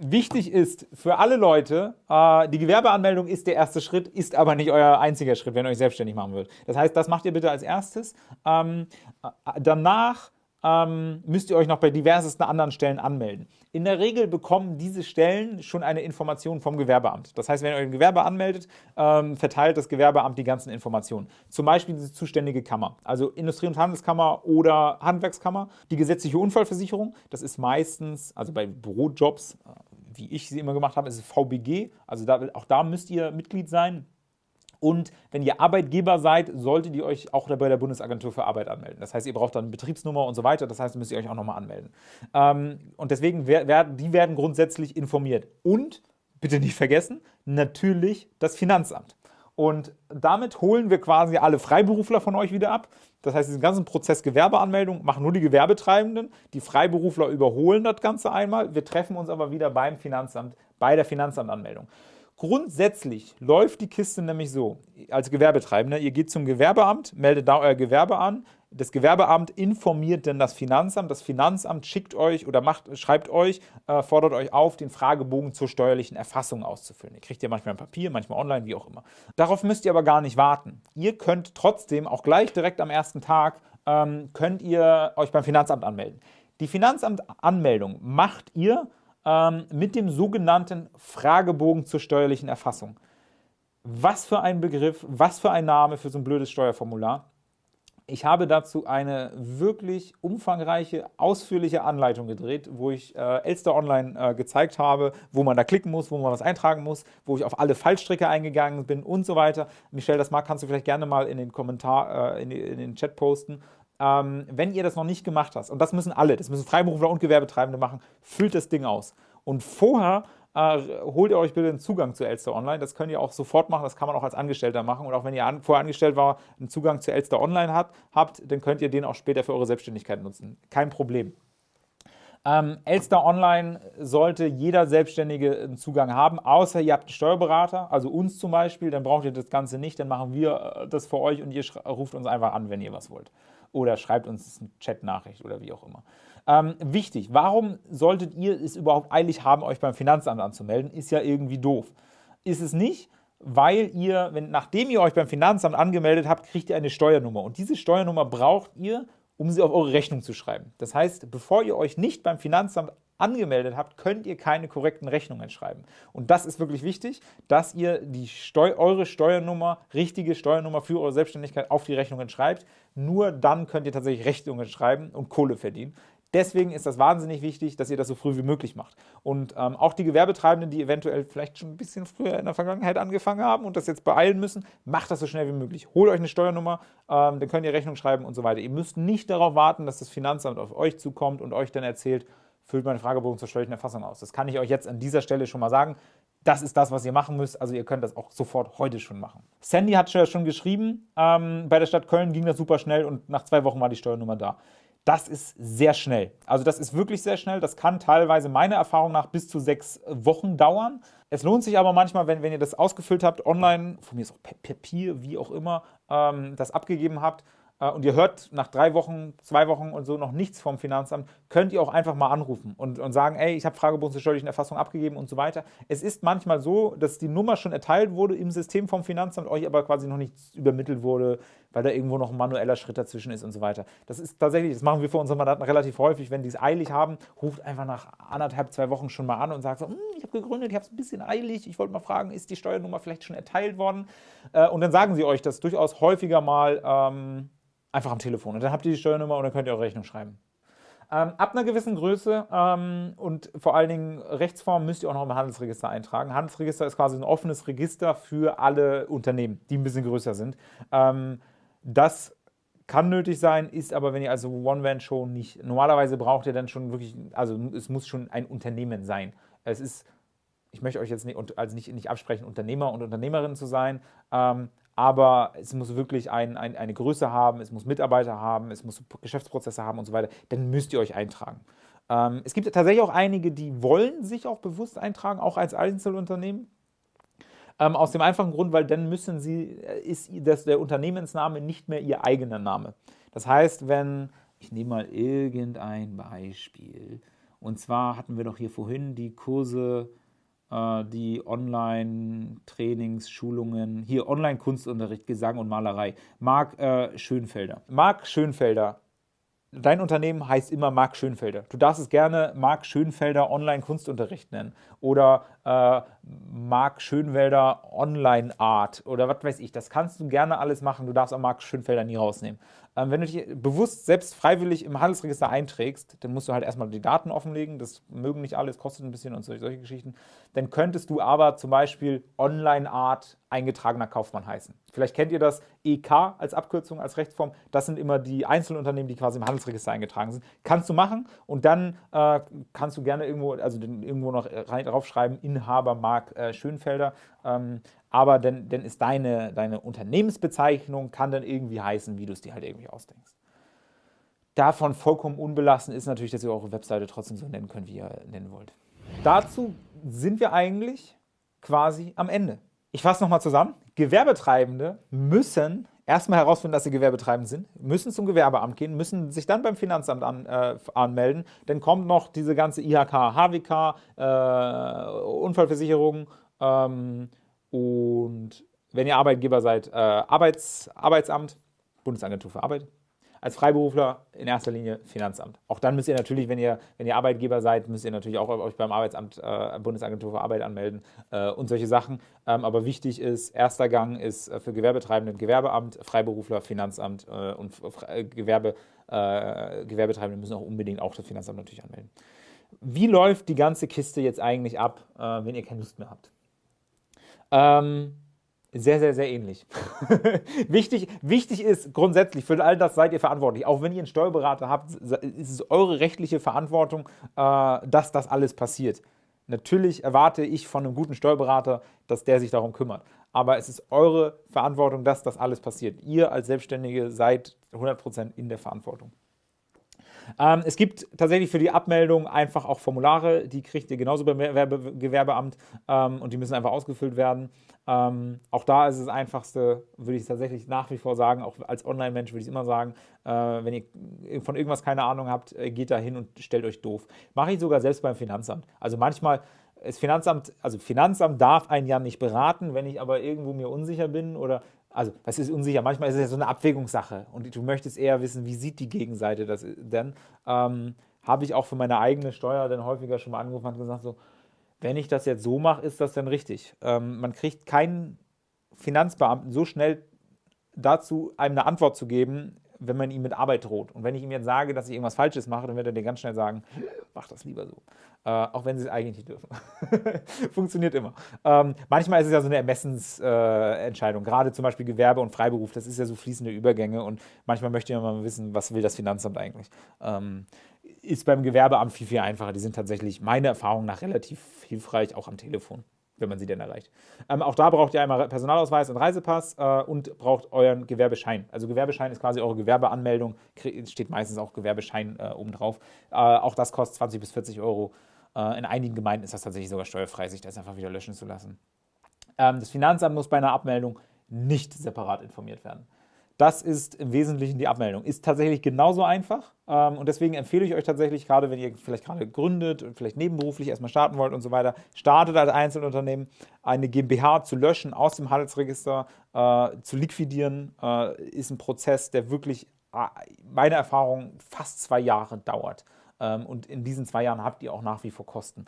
[SPEAKER 1] Wichtig ist für alle Leute, äh, die Gewerbeanmeldung ist der erste Schritt, ist aber nicht euer einziger Schritt, wenn ihr euch selbstständig machen wollt. Das heißt, das macht ihr bitte als erstes. Ähm, äh, danach ähm, müsst ihr euch noch bei diversesten anderen Stellen anmelden. In der Regel bekommen diese Stellen schon eine Information vom Gewerbeamt. Das heißt, wenn ihr euch im Gewerbe anmeldet, ähm, verteilt das Gewerbeamt die ganzen Informationen. Zum Beispiel die zuständige Kammer, also Industrie- und Handelskammer oder Handwerkskammer. Die gesetzliche Unfallversicherung, das ist meistens, also bei Bürojobs, äh, wie ich sie immer gemacht habe, ist es VBG. Also da, auch da müsst ihr Mitglied sein. Und wenn ihr Arbeitgeber seid, solltet ihr euch auch bei der Bundesagentur für Arbeit anmelden. Das heißt, ihr braucht dann eine Betriebsnummer und so weiter. Das heißt, müsst ihr euch auch nochmal anmelden. Ähm, und deswegen werden die werden grundsätzlich informiert. Und, bitte nicht vergessen, natürlich das Finanzamt. Und damit holen wir quasi alle Freiberufler von euch wieder ab. Das heißt, diesen ganzen Prozess Gewerbeanmeldung machen nur die Gewerbetreibenden. Die Freiberufler überholen das Ganze einmal. Wir treffen uns aber wieder beim Finanzamt, bei der Finanzamtanmeldung. Grundsätzlich läuft die Kiste nämlich so, als Gewerbetreibender, ihr geht zum Gewerbeamt, meldet da euer Gewerbe an, das Gewerbeamt informiert dann das Finanzamt, das Finanzamt schickt euch oder macht, schreibt euch, äh, fordert euch auf, den Fragebogen zur steuerlichen Erfassung auszufüllen. Ihr kriegt ja manchmal ein Papier, manchmal online, wie auch immer. Darauf müsst ihr aber gar nicht warten. Ihr könnt trotzdem, auch gleich direkt am ersten Tag, ähm, könnt ihr euch beim Finanzamt anmelden. Die Finanzamtanmeldung macht ihr ähm, mit dem sogenannten Fragebogen zur steuerlichen Erfassung. Was für ein Begriff, was für ein Name für so ein blödes Steuerformular. Ich habe dazu eine wirklich umfangreiche, ausführliche Anleitung gedreht, wo ich äh, Elster Online äh, gezeigt habe, wo man da klicken muss, wo man was eintragen muss, wo ich auf alle Fallstricke eingegangen bin und so weiter. Michelle, das mag, kannst du vielleicht gerne mal in den Kommentar, äh, in, in, den Chat posten. Ähm, wenn ihr das noch nicht gemacht habt, und das müssen alle, das müssen Freiberufler und Gewerbetreibende machen, füllt das Ding aus. Und vorher äh, holt ihr euch bitte einen Zugang zu Elster Online. Das könnt ihr auch sofort machen, das kann man auch als Angestellter machen. Und auch wenn ihr an, vorher angestellt war, einen Zugang zu Elster Online hat, habt, dann könnt ihr den auch später für eure Selbstständigkeit nutzen. Kein Problem. Ähm, Elster Online sollte jeder Selbstständige einen Zugang haben, außer ihr habt einen Steuerberater, also uns zum Beispiel, dann braucht ihr das Ganze nicht, dann machen wir äh, das für euch und ihr ruft uns einfach an, wenn ihr was wollt oder schreibt uns eine Chat-Nachricht oder wie auch immer. Ähm, wichtig, warum solltet ihr es überhaupt eilig haben, euch beim Finanzamt anzumelden? Ist ja irgendwie doof. Ist es nicht, weil ihr, wenn, nachdem ihr euch beim Finanzamt angemeldet habt, kriegt ihr eine Steuernummer. Und diese Steuernummer braucht ihr, um sie auf eure Rechnung zu schreiben. Das heißt, bevor ihr euch nicht beim Finanzamt angemeldet habt, könnt ihr keine korrekten Rechnungen schreiben. Und das ist wirklich wichtig, dass ihr die Steu eure Steuernummer, richtige Steuernummer für eure Selbstständigkeit auf die Rechnungen schreibt. Nur dann könnt ihr tatsächlich Rechnungen schreiben und Kohle verdienen. Deswegen ist das wahnsinnig wichtig, dass ihr das so früh wie möglich macht. Und ähm, auch die Gewerbetreibenden, die eventuell vielleicht schon ein bisschen früher in der Vergangenheit angefangen haben und das jetzt beeilen müssen, macht das so schnell wie möglich. Holt euch eine Steuernummer, ähm, dann könnt ihr Rechnung schreiben und so weiter. Ihr müsst nicht darauf warten, dass das Finanzamt auf euch zukommt und euch dann erzählt, füllt meinen Fragebogen zur steuerlichen Erfassung aus. Das kann ich euch jetzt an dieser Stelle schon mal sagen. Das ist das, was ihr machen müsst. Also ihr könnt das auch sofort heute schon machen. Sandy hat schon geschrieben, ähm, bei der Stadt Köln ging das super schnell und nach zwei Wochen war die Steuernummer da. Das ist sehr schnell. Also das ist wirklich sehr schnell. Das kann teilweise meiner Erfahrung nach bis zu sechs Wochen dauern. Es lohnt sich aber manchmal, wenn, wenn ihr das ausgefüllt habt, online, von mir ist auch Papier, wie auch immer, ähm, das abgegeben habt und ihr hört nach drei Wochen, zwei Wochen und so noch nichts vom Finanzamt, könnt ihr auch einfach mal anrufen und, und sagen, ey, ich habe Fragebogen zur steuerlichen Erfassung abgegeben und so weiter. Es ist manchmal so, dass die Nummer schon erteilt wurde im System vom Finanzamt, euch aber quasi noch nichts übermittelt wurde, weil da irgendwo noch ein manueller Schritt dazwischen ist und so weiter. Das ist tatsächlich, das machen wir für unsere Mandanten relativ häufig, wenn die es eilig haben, ruft einfach nach anderthalb, zwei Wochen schon mal an und sagt so, hm, ich habe gegründet, ich habe es ein bisschen eilig, ich wollte mal fragen, ist die Steuernummer vielleicht schon erteilt worden? Äh, und dann sagen sie euch das durchaus häufiger mal, ähm, einfach am Telefon. Und dann habt ihr die Steuernummer und dann könnt ihr eure Rechnung schreiben. Ähm, ab einer gewissen Größe ähm, und vor allen Dingen Rechtsform müsst ihr auch noch im Handelsregister eintragen. Handelsregister ist quasi ein offenes Register für alle Unternehmen, die ein bisschen größer sind. Ähm, das kann nötig sein, ist aber, wenn ihr also One-Man-Show nicht, normalerweise braucht ihr dann schon wirklich, also es muss schon ein Unternehmen sein. Es ist, ich möchte euch jetzt nicht, also nicht, nicht absprechen, Unternehmer und Unternehmerin zu sein, ähm, aber es muss wirklich ein, ein, eine Größe haben, es muss Mitarbeiter haben, es muss Geschäftsprozesse haben und so weiter, dann müsst ihr euch eintragen. Ähm, es gibt tatsächlich auch einige, die wollen sich auch bewusst eintragen, auch als Einzelunternehmen. Ähm, aus dem einfachen Grund, weil dann müssen sie, äh, ist das, der Unternehmensname nicht mehr ihr eigener Name. Das heißt, wenn, ich nehme mal irgendein Beispiel, und zwar hatten wir doch hier vorhin die Kurse, äh, die Online-Trainings, Schulungen, hier Online-Kunstunterricht, Gesang und Malerei. Marc äh, Schönfelder. Marc Schönfelder Dein Unternehmen heißt immer Marc Schönfelder. Du darfst es gerne Marc Schönfelder Online-Kunstunterricht nennen oder äh, Marc Schönfelder Online-Art oder was weiß ich. Das kannst du gerne alles machen. Du darfst auch Marc Schönfelder nie rausnehmen. Ähm, wenn du dich bewusst selbst freiwillig im Handelsregister einträgst, dann musst du halt erstmal die Daten offenlegen. Das mögen nicht alle, kostet ein bisschen und solche, solche Geschichten. Dann könntest du aber zum Beispiel Online-Art eingetragener Kaufmann heißen. Vielleicht kennt ihr das EK als Abkürzung, als Rechtsform. Das sind immer die Einzelunternehmen, die quasi im Handelsregister eingetragen sind. Kannst du machen und dann äh, kannst du gerne irgendwo, also irgendwo noch rein, draufschreiben, Inhaber Marc äh, Schönfelder. Ähm, aber dann, dann ist deine, deine Unternehmensbezeichnung, kann dann irgendwie heißen, wie du es dir halt irgendwie ausdenkst. Davon vollkommen unbelassen ist natürlich, dass ihr eure Webseite trotzdem so nennen könnt, wie ihr nennen wollt. Dazu sind wir eigentlich quasi am Ende. Ich fasse nochmal zusammen. Gewerbetreibende müssen erstmal herausfinden, dass sie gewerbetreibend sind, müssen zum Gewerbeamt gehen, müssen sich dann beim Finanzamt an, äh, anmelden. Dann kommt noch diese ganze IHK, HWK, äh, Unfallversicherung, ähm, und wenn ihr Arbeitgeber seid, äh, Arbeits, Arbeitsamt, Bundesagentur für Arbeit. Als Freiberufler in erster Linie Finanzamt. Auch dann müsst ihr natürlich, wenn ihr, wenn ihr Arbeitgeber seid, müsst ihr natürlich auch euch beim Arbeitsamt, äh, Bundesagentur für Arbeit anmelden äh, und solche Sachen. Ähm, aber wichtig ist, erster Gang ist äh, für Gewerbetreibende Gewerbeamt, Freiberufler Finanzamt äh, und äh, Gewerbe, Gewerbetreibende müssen auch unbedingt auch das Finanzamt natürlich anmelden. Wie läuft die ganze Kiste jetzt eigentlich ab, wenn ihr keine Lust mehr habt? Ähm, sehr, sehr, sehr ähnlich. wichtig, wichtig ist grundsätzlich, für all das seid ihr verantwortlich. Auch wenn ihr einen Steuerberater habt, ist es eure rechtliche Verantwortung, äh, dass das alles passiert. Natürlich erwarte ich von einem guten Steuerberater, dass der sich darum kümmert. Aber es ist eure Verantwortung, dass das alles passiert. Ihr als Selbstständige seid 100% in der Verantwortung. Ähm, es gibt tatsächlich für die Abmeldung einfach auch Formulare, die kriegt ihr genauso beim Gewerbeamt ähm, und die müssen einfach ausgefüllt werden. Ähm, auch da ist es das Einfachste, würde ich tatsächlich nach wie vor sagen, auch als Online-Mensch würde ich immer sagen, äh, wenn ihr von irgendwas keine Ahnung habt, äh, geht da hin und stellt euch doof. Mache ich sogar selbst beim Finanzamt. Also manchmal das Finanzamt, also Finanzamt darf einen ja nicht beraten, wenn ich aber irgendwo mir unsicher bin oder also was ist unsicher, manchmal ist es ja so eine Abwägungssache und du möchtest eher wissen, wie sieht die Gegenseite das denn, ähm, habe ich auch für meine eigene Steuer dann häufiger schon mal angerufen und gesagt, so, wenn ich das jetzt so mache, ist das denn richtig? Ähm, man kriegt keinen Finanzbeamten so schnell dazu, einem eine Antwort zu geben, wenn man ihm mit Arbeit droht. Und wenn ich ihm jetzt sage, dass ich irgendwas Falsches mache, dann wird er dir ganz schnell sagen, mach das lieber so. Äh, auch wenn sie es eigentlich nicht dürfen. Funktioniert immer. Ähm, manchmal ist es ja so eine Ermessensentscheidung, äh, gerade zum Beispiel Gewerbe und Freiberuf, das ist ja so fließende Übergänge und manchmal möchte man mal wissen, was will das Finanzamt eigentlich. Ähm, ist beim Gewerbeamt viel, viel einfacher. Die sind tatsächlich meiner Erfahrung nach relativ hilfreich, auch am Telefon wenn man sie denn erreicht. Ähm, auch da braucht ihr einmal Personalausweis und Reisepass äh, und braucht euren Gewerbeschein. Also Gewerbeschein ist quasi eure Gewerbeanmeldung, steht meistens auch Gewerbeschein äh, obendrauf. Äh, auch das kostet 20 bis 40 Euro. Äh, in einigen Gemeinden ist das tatsächlich sogar steuerfrei, sich das einfach wieder löschen zu lassen. Ähm, das Finanzamt muss bei einer Abmeldung nicht separat informiert werden. Das ist im Wesentlichen die Abmeldung. Ist tatsächlich genauso einfach ähm, und deswegen empfehle ich euch tatsächlich, gerade wenn ihr vielleicht gerade gründet und vielleicht nebenberuflich erstmal starten wollt und so weiter, startet als Einzelunternehmen, eine GmbH zu löschen, aus dem Handelsregister äh, zu liquidieren, äh, ist ein Prozess, der wirklich, äh, meiner Erfahrung, fast zwei Jahre dauert. Ähm, und in diesen zwei Jahren habt ihr auch nach wie vor Kosten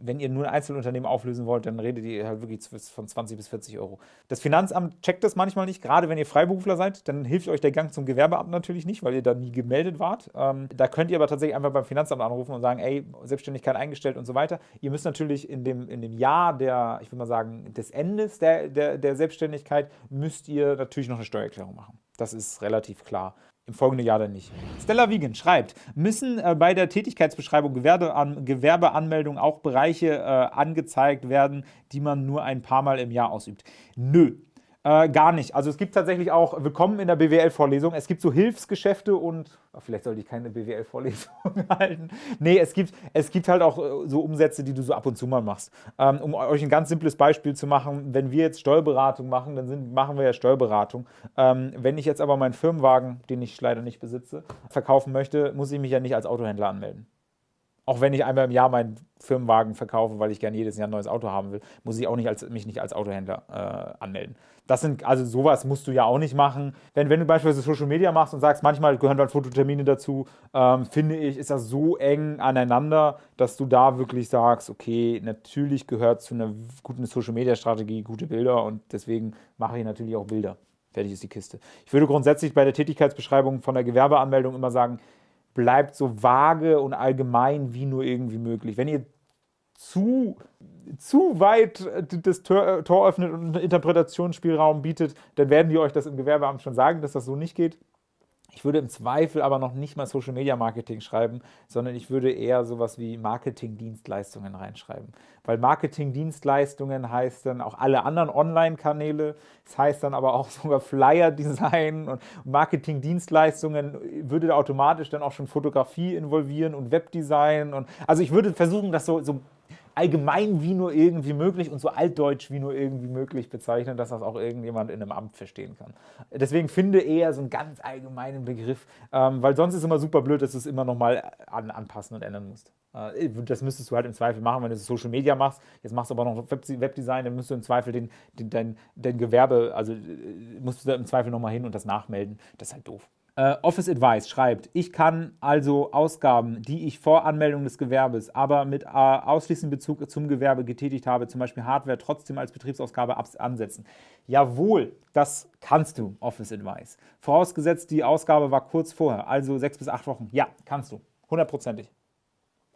[SPEAKER 1] wenn ihr nur ein Einzelunternehmen auflösen wollt, dann redet ihr halt wirklich von 20 bis 40 Euro. Das Finanzamt checkt das manchmal nicht, gerade wenn ihr Freiberufler seid, dann hilft euch der Gang zum Gewerbeamt natürlich nicht, weil ihr da nie gemeldet wart. Ähm, da könnt ihr aber tatsächlich einfach beim Finanzamt anrufen und sagen, ey, Selbstständigkeit eingestellt und so weiter. Ihr müsst natürlich in dem, in dem Jahr der, ich würde mal sagen, des Endes der, der, der Selbstständigkeit, müsst ihr natürlich noch eine Steuererklärung machen. Das ist relativ klar im folgenden Jahr dann nicht. Stella Wiegen schreibt, müssen äh, bei der Tätigkeitsbeschreibung Gewerbean Gewerbeanmeldung auch Bereiche äh, angezeigt werden, die man nur ein paar Mal im Jahr ausübt? Nö. Äh, gar nicht. Also es gibt tatsächlich auch, willkommen in der BWL-Vorlesung, es gibt so Hilfsgeschäfte und, ach, vielleicht sollte ich keine BWL-Vorlesung halten. Nee, es gibt, es gibt halt auch äh, so Umsätze, die du so ab und zu mal machst. Ähm, um euch ein ganz simples Beispiel zu machen, wenn wir jetzt Steuerberatung machen, dann sind, machen wir ja Steuerberatung. Ähm, wenn ich jetzt aber meinen Firmenwagen, den ich leider nicht besitze, verkaufen möchte, muss ich mich ja nicht als Autohändler anmelden. Auch wenn ich einmal im Jahr meinen Firmenwagen verkaufe, weil ich gerne jedes Jahr ein neues Auto haben will, muss ich auch nicht als, mich nicht als Autohändler äh, anmelden. Das sind, also sowas musst du ja auch nicht machen. Wenn, wenn du beispielsweise Social Media machst und sagst, manchmal gehören dann Fototermine dazu, ähm, finde ich, ist das so eng aneinander, dass du da wirklich sagst, okay, natürlich gehört zu einer guten Social Media Strategie gute Bilder und deswegen mache ich natürlich auch Bilder. Fertig ist die Kiste. Ich würde grundsätzlich bei der Tätigkeitsbeschreibung von der Gewerbeanmeldung immer sagen, bleibt so vage und allgemein wie nur irgendwie möglich. Wenn ihr zu, zu weit das Tor, Tor öffnet und Interpretationsspielraum bietet, dann werden die euch das im Gewerbeamt schon sagen, dass das so nicht geht. Ich würde im Zweifel aber noch nicht mal Social Media Marketing schreiben, sondern ich würde eher sowas wie Marketing-Dienstleistungen reinschreiben. Weil Marketing-Dienstleistungen heißt dann auch alle anderen Online-Kanäle, das heißt dann aber auch sogar Flyer-Design und Marketing-Dienstleistungen würde automatisch dann auch schon Fotografie involvieren und Webdesign. Und, also ich würde versuchen, das so, so allgemein wie nur irgendwie möglich und so altdeutsch wie nur irgendwie möglich bezeichnen, dass das auch irgendjemand in einem Amt verstehen kann. Deswegen finde eher so einen ganz allgemeinen Begriff, ähm, weil sonst ist es immer super blöd, dass du es immer nochmal an, anpassen und ändern musst. Äh, das müsstest du halt im Zweifel machen, wenn du Social Media machst. Jetzt machst du aber noch Webdesign, dann müsstest du im Zweifel den, den, dein, dein Gewerbe, also äh, musst du da im Zweifel nochmal hin und das nachmelden. Das ist halt doof. Äh, Office Advice schreibt, ich kann also Ausgaben, die ich vor Anmeldung des Gewerbes, aber mit äh, ausschließendem Bezug zum Gewerbe getätigt habe, zum Beispiel Hardware, trotzdem als Betriebsausgabe ansetzen. Jawohl, das kannst du, Office Advice. Vorausgesetzt, die Ausgabe war kurz vorher, also sechs bis acht Wochen. Ja, kannst du. Hundertprozentig.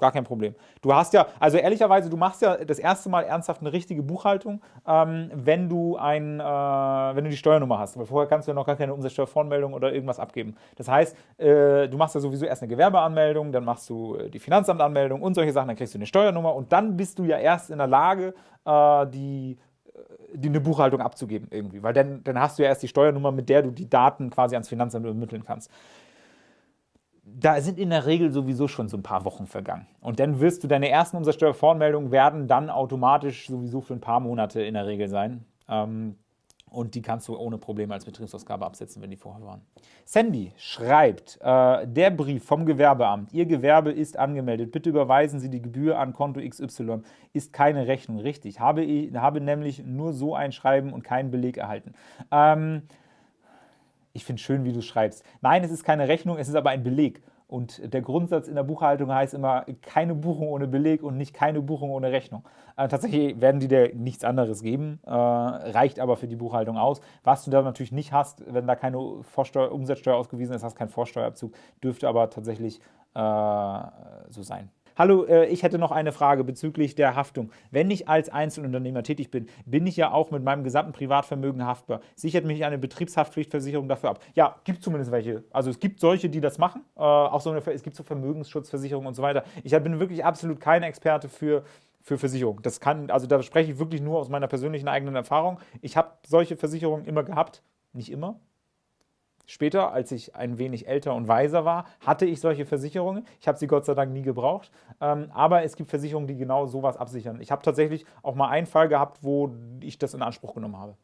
[SPEAKER 1] Gar kein Problem. Du hast ja, also ehrlicherweise, du machst ja das erste Mal ernsthaft eine richtige Buchhaltung, ähm, wenn, du ein, äh, wenn du die Steuernummer hast. Weil vorher kannst du ja noch gar keine Umsatzsteuervoranmeldung oder irgendwas abgeben. Das heißt, äh, du machst ja sowieso erst eine Gewerbeanmeldung, dann machst du äh, die Finanzamtanmeldung und solche Sachen, dann kriegst du eine Steuernummer und dann bist du ja erst in der Lage, äh, die äh, die eine Buchhaltung abzugeben irgendwie, weil dann, dann hast du ja erst die Steuernummer, mit der du die Daten quasi ans Finanzamt übermitteln kannst da sind in der Regel sowieso schon so ein paar Wochen vergangen. Und dann wirst du, deine ersten Umsatzsteuervoranmeldungen werden dann automatisch sowieso für ein paar Monate in der Regel sein. Ähm, und die kannst du ohne Probleme als Betriebsausgabe absetzen, wenn die vorher waren. Sandy schreibt, äh, der Brief vom Gewerbeamt, Ihr Gewerbe ist angemeldet, bitte überweisen Sie die Gebühr an Konto XY, ist keine Rechnung, richtig. Habe, habe nämlich nur so ein Schreiben und keinen Beleg erhalten. Ähm, ich finde schön, wie du schreibst. Nein, es ist keine Rechnung, es ist aber ein Beleg. Und der Grundsatz in der Buchhaltung heißt immer, keine Buchung ohne Beleg und nicht keine Buchung ohne Rechnung. Äh, tatsächlich werden die dir nichts anderes geben, äh, reicht aber für die Buchhaltung aus. Was du da natürlich nicht hast, wenn da keine Vorsteuer, Umsatzsteuer ausgewiesen ist, hast keinen Vorsteuerabzug, dürfte aber tatsächlich äh, so sein. Hallo, äh, ich hätte noch eine Frage bezüglich der Haftung. Wenn ich als Einzelunternehmer tätig bin, bin ich ja auch mit meinem gesamten Privatvermögen haftbar. Sichert mich eine Betriebshaftpflichtversicherung dafür ab? Ja, gibt zumindest welche. Also es gibt solche, die das machen. Äh, auch so eine, es gibt so Vermögensschutzversicherungen und so weiter. Ich bin wirklich absolut kein Experte für für Versicherung. Das kann, also da spreche ich wirklich nur aus meiner persönlichen eigenen Erfahrung. Ich habe solche Versicherungen immer gehabt, nicht immer, Später, als ich ein wenig älter und weiser war, hatte ich solche Versicherungen. Ich habe sie Gott sei Dank nie gebraucht. Ähm, aber es gibt Versicherungen, die genau sowas absichern. Ich habe tatsächlich auch mal einen Fall gehabt, wo ich das in Anspruch genommen habe.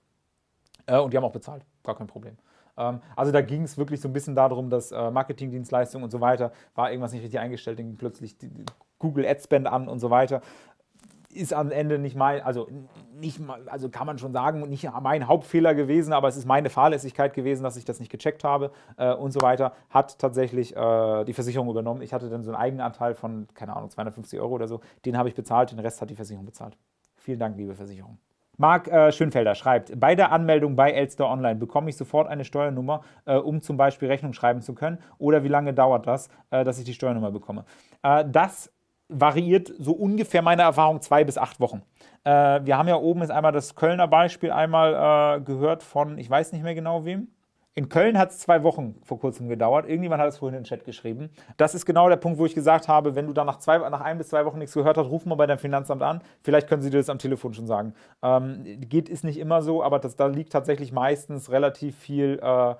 [SPEAKER 1] Äh, und die haben auch bezahlt. Gar kein Problem. Ähm, also da ging es wirklich so ein bisschen darum, dass äh, Marketingdienstleistungen und so weiter, war irgendwas nicht richtig eingestellt, dann plötzlich Google Adspend an und so weiter ist am Ende nicht mein, also nicht, also kann man schon sagen, nicht mein Hauptfehler gewesen, aber es ist meine Fahrlässigkeit gewesen, dass ich das nicht gecheckt habe äh, und so weiter, hat tatsächlich äh, die Versicherung übernommen. Ich hatte dann so einen Eigenanteil von, keine Ahnung, 250 Euro oder so, den habe ich bezahlt, den Rest hat die Versicherung bezahlt. Vielen Dank, liebe Versicherung. Marc äh, Schönfelder schreibt, bei der Anmeldung bei Elster Online bekomme ich sofort eine Steuernummer, äh, um zum Beispiel Rechnung schreiben zu können? Oder wie lange dauert das, äh, dass ich die Steuernummer bekomme? Äh, das variiert so ungefähr meine Erfahrung zwei bis acht Wochen. Äh, wir haben ja oben jetzt einmal das Kölner Beispiel einmal äh, gehört von, ich weiß nicht mehr genau wem. In Köln hat es zwei Wochen vor kurzem gedauert. Irgendjemand hat es vorhin in den Chat geschrieben. Das ist genau der Punkt, wo ich gesagt habe, wenn du dann nach, zwei, nach ein bis zwei Wochen nichts gehört hast, ruf mal bei deinem Finanzamt an. Vielleicht können sie dir das am Telefon schon sagen. Ähm, geht ist nicht immer so, aber das, da liegt tatsächlich meistens relativ viel äh,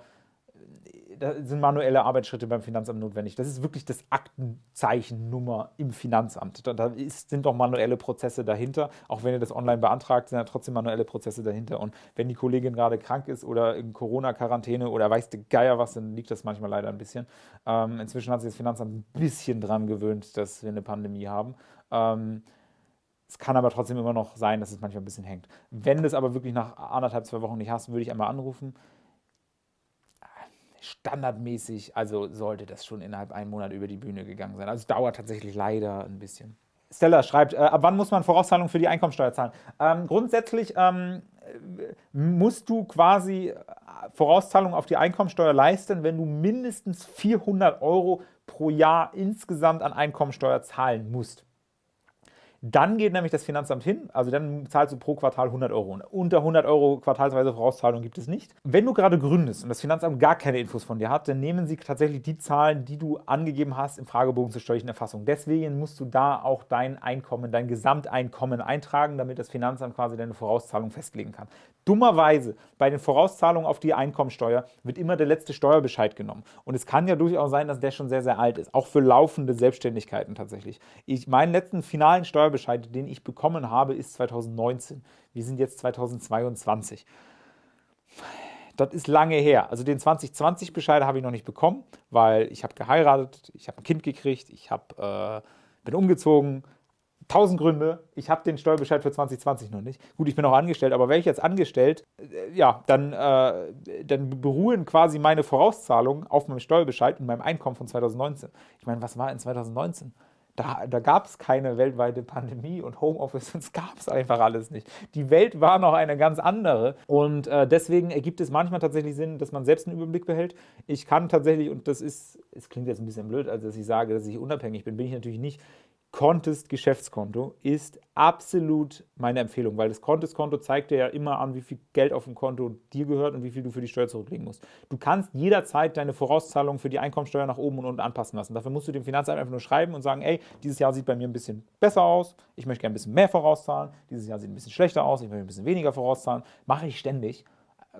[SPEAKER 1] da sind manuelle Arbeitsschritte beim Finanzamt notwendig. Das ist wirklich das Aktenzeichennummer im Finanzamt. Da, da ist, sind doch manuelle Prozesse dahinter. Auch wenn ihr das online beantragt, sind ja trotzdem manuelle Prozesse dahinter. Und wenn die Kollegin gerade krank ist oder in Corona-Quarantäne oder weiß der Geier was, dann liegt das manchmal leider ein bisschen. Ähm, inzwischen hat sich das Finanzamt ein bisschen dran gewöhnt, dass wir eine Pandemie haben. Ähm, es kann aber trotzdem immer noch sein, dass es manchmal ein bisschen hängt. Wenn du es aber wirklich nach anderthalb, zwei Wochen nicht hast, würde ich einmal anrufen standardmäßig, also sollte das schon innerhalb einem Monat über die Bühne gegangen sein. Also dauert tatsächlich leider ein bisschen. Stella schreibt, äh, ab wann muss man Vorauszahlungen für die Einkommensteuer zahlen? Ähm, grundsätzlich ähm, musst du quasi äh, Vorauszahlungen auf die Einkommensteuer leisten, wenn du mindestens 400 Euro pro Jahr insgesamt an Einkommensteuer zahlen musst. Dann geht nämlich das Finanzamt hin, also dann zahlst du pro Quartal 100 Euro. Unter 100 Euro quartalsweise Vorauszahlung gibt es nicht. Wenn du gerade gründest und das Finanzamt gar keine Infos von dir hat, dann nehmen sie tatsächlich die Zahlen, die du angegeben hast im Fragebogen zur steuerlichen Erfassung. Deswegen musst du da auch dein Einkommen, dein Gesamteinkommen eintragen, damit das Finanzamt quasi deine Vorauszahlung festlegen kann. Dummerweise, bei den Vorauszahlungen auf die Einkommensteuer wird immer der letzte Steuerbescheid genommen. Und es kann ja durchaus sein, dass der schon sehr, sehr alt ist. Auch für laufende Selbstständigkeiten tatsächlich. Ich, meinen letzten finalen Steuerbescheid, den ich bekommen habe, ist 2019. Wir sind jetzt 2022. Das ist lange her. Also den 2020-Bescheid habe ich noch nicht bekommen, weil ich habe geheiratet, ich habe ein Kind gekriegt, ich hab, äh, bin umgezogen, tausend Gründe. Ich habe den Steuerbescheid für 2020 noch nicht. Gut, ich bin auch angestellt, aber wäre ich jetzt angestellt, äh, ja, dann, äh, dann beruhen quasi meine Vorauszahlungen auf meinem Steuerbescheid und meinem Einkommen von 2019. Ich meine, was war in 2019? Da, da gab es keine weltweite Pandemie und Homeoffice, das gab es einfach alles nicht. Die Welt war noch eine ganz andere und äh, deswegen ergibt es manchmal tatsächlich Sinn, dass man selbst einen Überblick behält. Ich kann tatsächlich, und das ist, es klingt jetzt ein bisschen blöd, also dass ich sage, dass ich unabhängig bin, bin ich natürlich nicht. Contest Geschäftskonto ist absolut meine Empfehlung, weil das Contest-Konto zeigt dir ja immer an, wie viel Geld auf dem Konto dir gehört und wie viel du für die Steuer zurücklegen musst. Du kannst jederzeit deine Vorauszahlungen für die Einkommensteuer nach oben und unten anpassen lassen. Dafür musst du dem Finanzamt einfach nur schreiben und sagen, ey, dieses Jahr sieht bei mir ein bisschen besser aus, ich möchte gerne ein bisschen mehr vorauszahlen, dieses Jahr sieht ein bisschen schlechter aus, ich möchte ein bisschen weniger vorauszahlen. Mache ich ständig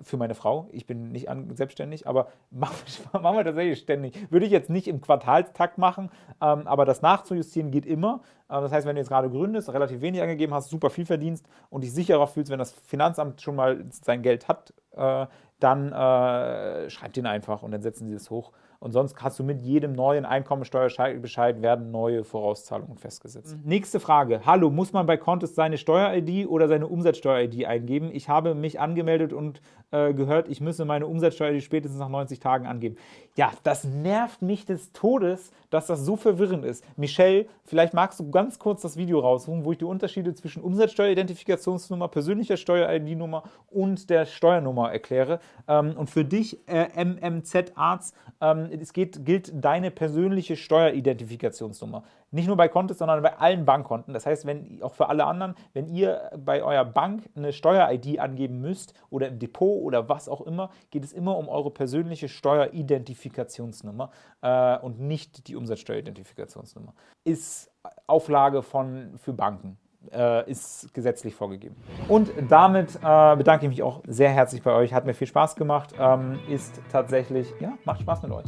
[SPEAKER 1] für meine Frau. Ich bin nicht selbstständig, aber machen wir, machen wir tatsächlich ständig. Würde ich jetzt nicht im Quartalstakt machen, ähm, aber das nachzujustieren geht immer. Äh, das heißt, wenn du jetzt gerade gründest, relativ wenig angegeben hast, super viel verdienst und dich sicherer fühlst, wenn das Finanzamt schon mal sein Geld hat, äh, dann äh, schreibt ihn einfach und dann setzen sie es hoch. Und sonst hast du mit jedem neuen Einkommensteuerbescheid werden neue Vorauszahlungen festgesetzt. Mhm. Nächste Frage. Hallo, muss man bei Contest seine Steuer-ID oder seine Umsatzsteuer-ID eingeben? Ich habe mich angemeldet und äh, gehört, ich müsse meine Umsatzsteuer spätestens nach 90 Tagen angeben. Ja, das nervt mich des Todes, dass das so verwirrend ist. Michelle, vielleicht magst du ganz kurz das Video raussuchen, wo ich die Unterschiede zwischen Umsatzsteueridentifikationsnummer, persönlicher Steuer-ID-Nummer und der Steuernummer erkläre. Ähm, und für dich, äh, MMZ-Arzt, ähm, es geht, gilt deine persönliche Steueridentifikationsnummer. Nicht nur bei Kontos, sondern bei allen Bankkonten. Das heißt, wenn auch für alle anderen, wenn ihr bei eurer Bank eine Steuer-ID angeben müsst oder im Depot oder was auch immer, geht es immer um eure persönliche Steueridentifikationsnummer äh, und nicht die Umsatzsteueridentifikationsnummer. Ist Auflage von, für Banken. Äh, ist gesetzlich vorgegeben. Und damit äh, bedanke ich mich auch sehr herzlich bei euch. Hat mir viel Spaß gemacht. Ähm, ist tatsächlich, ja, macht Spaß mit euch.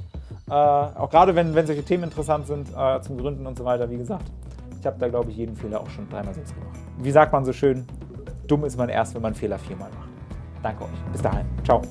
[SPEAKER 1] Äh, auch gerade wenn, wenn solche Themen interessant sind, äh, zum Gründen und so weiter, wie gesagt. Ich habe da, glaube ich, jeden Fehler auch schon dreimal selbst gemacht. Wie sagt man so schön, dumm ist man erst, wenn man Fehler viermal macht. Danke euch. Bis dahin. Ciao.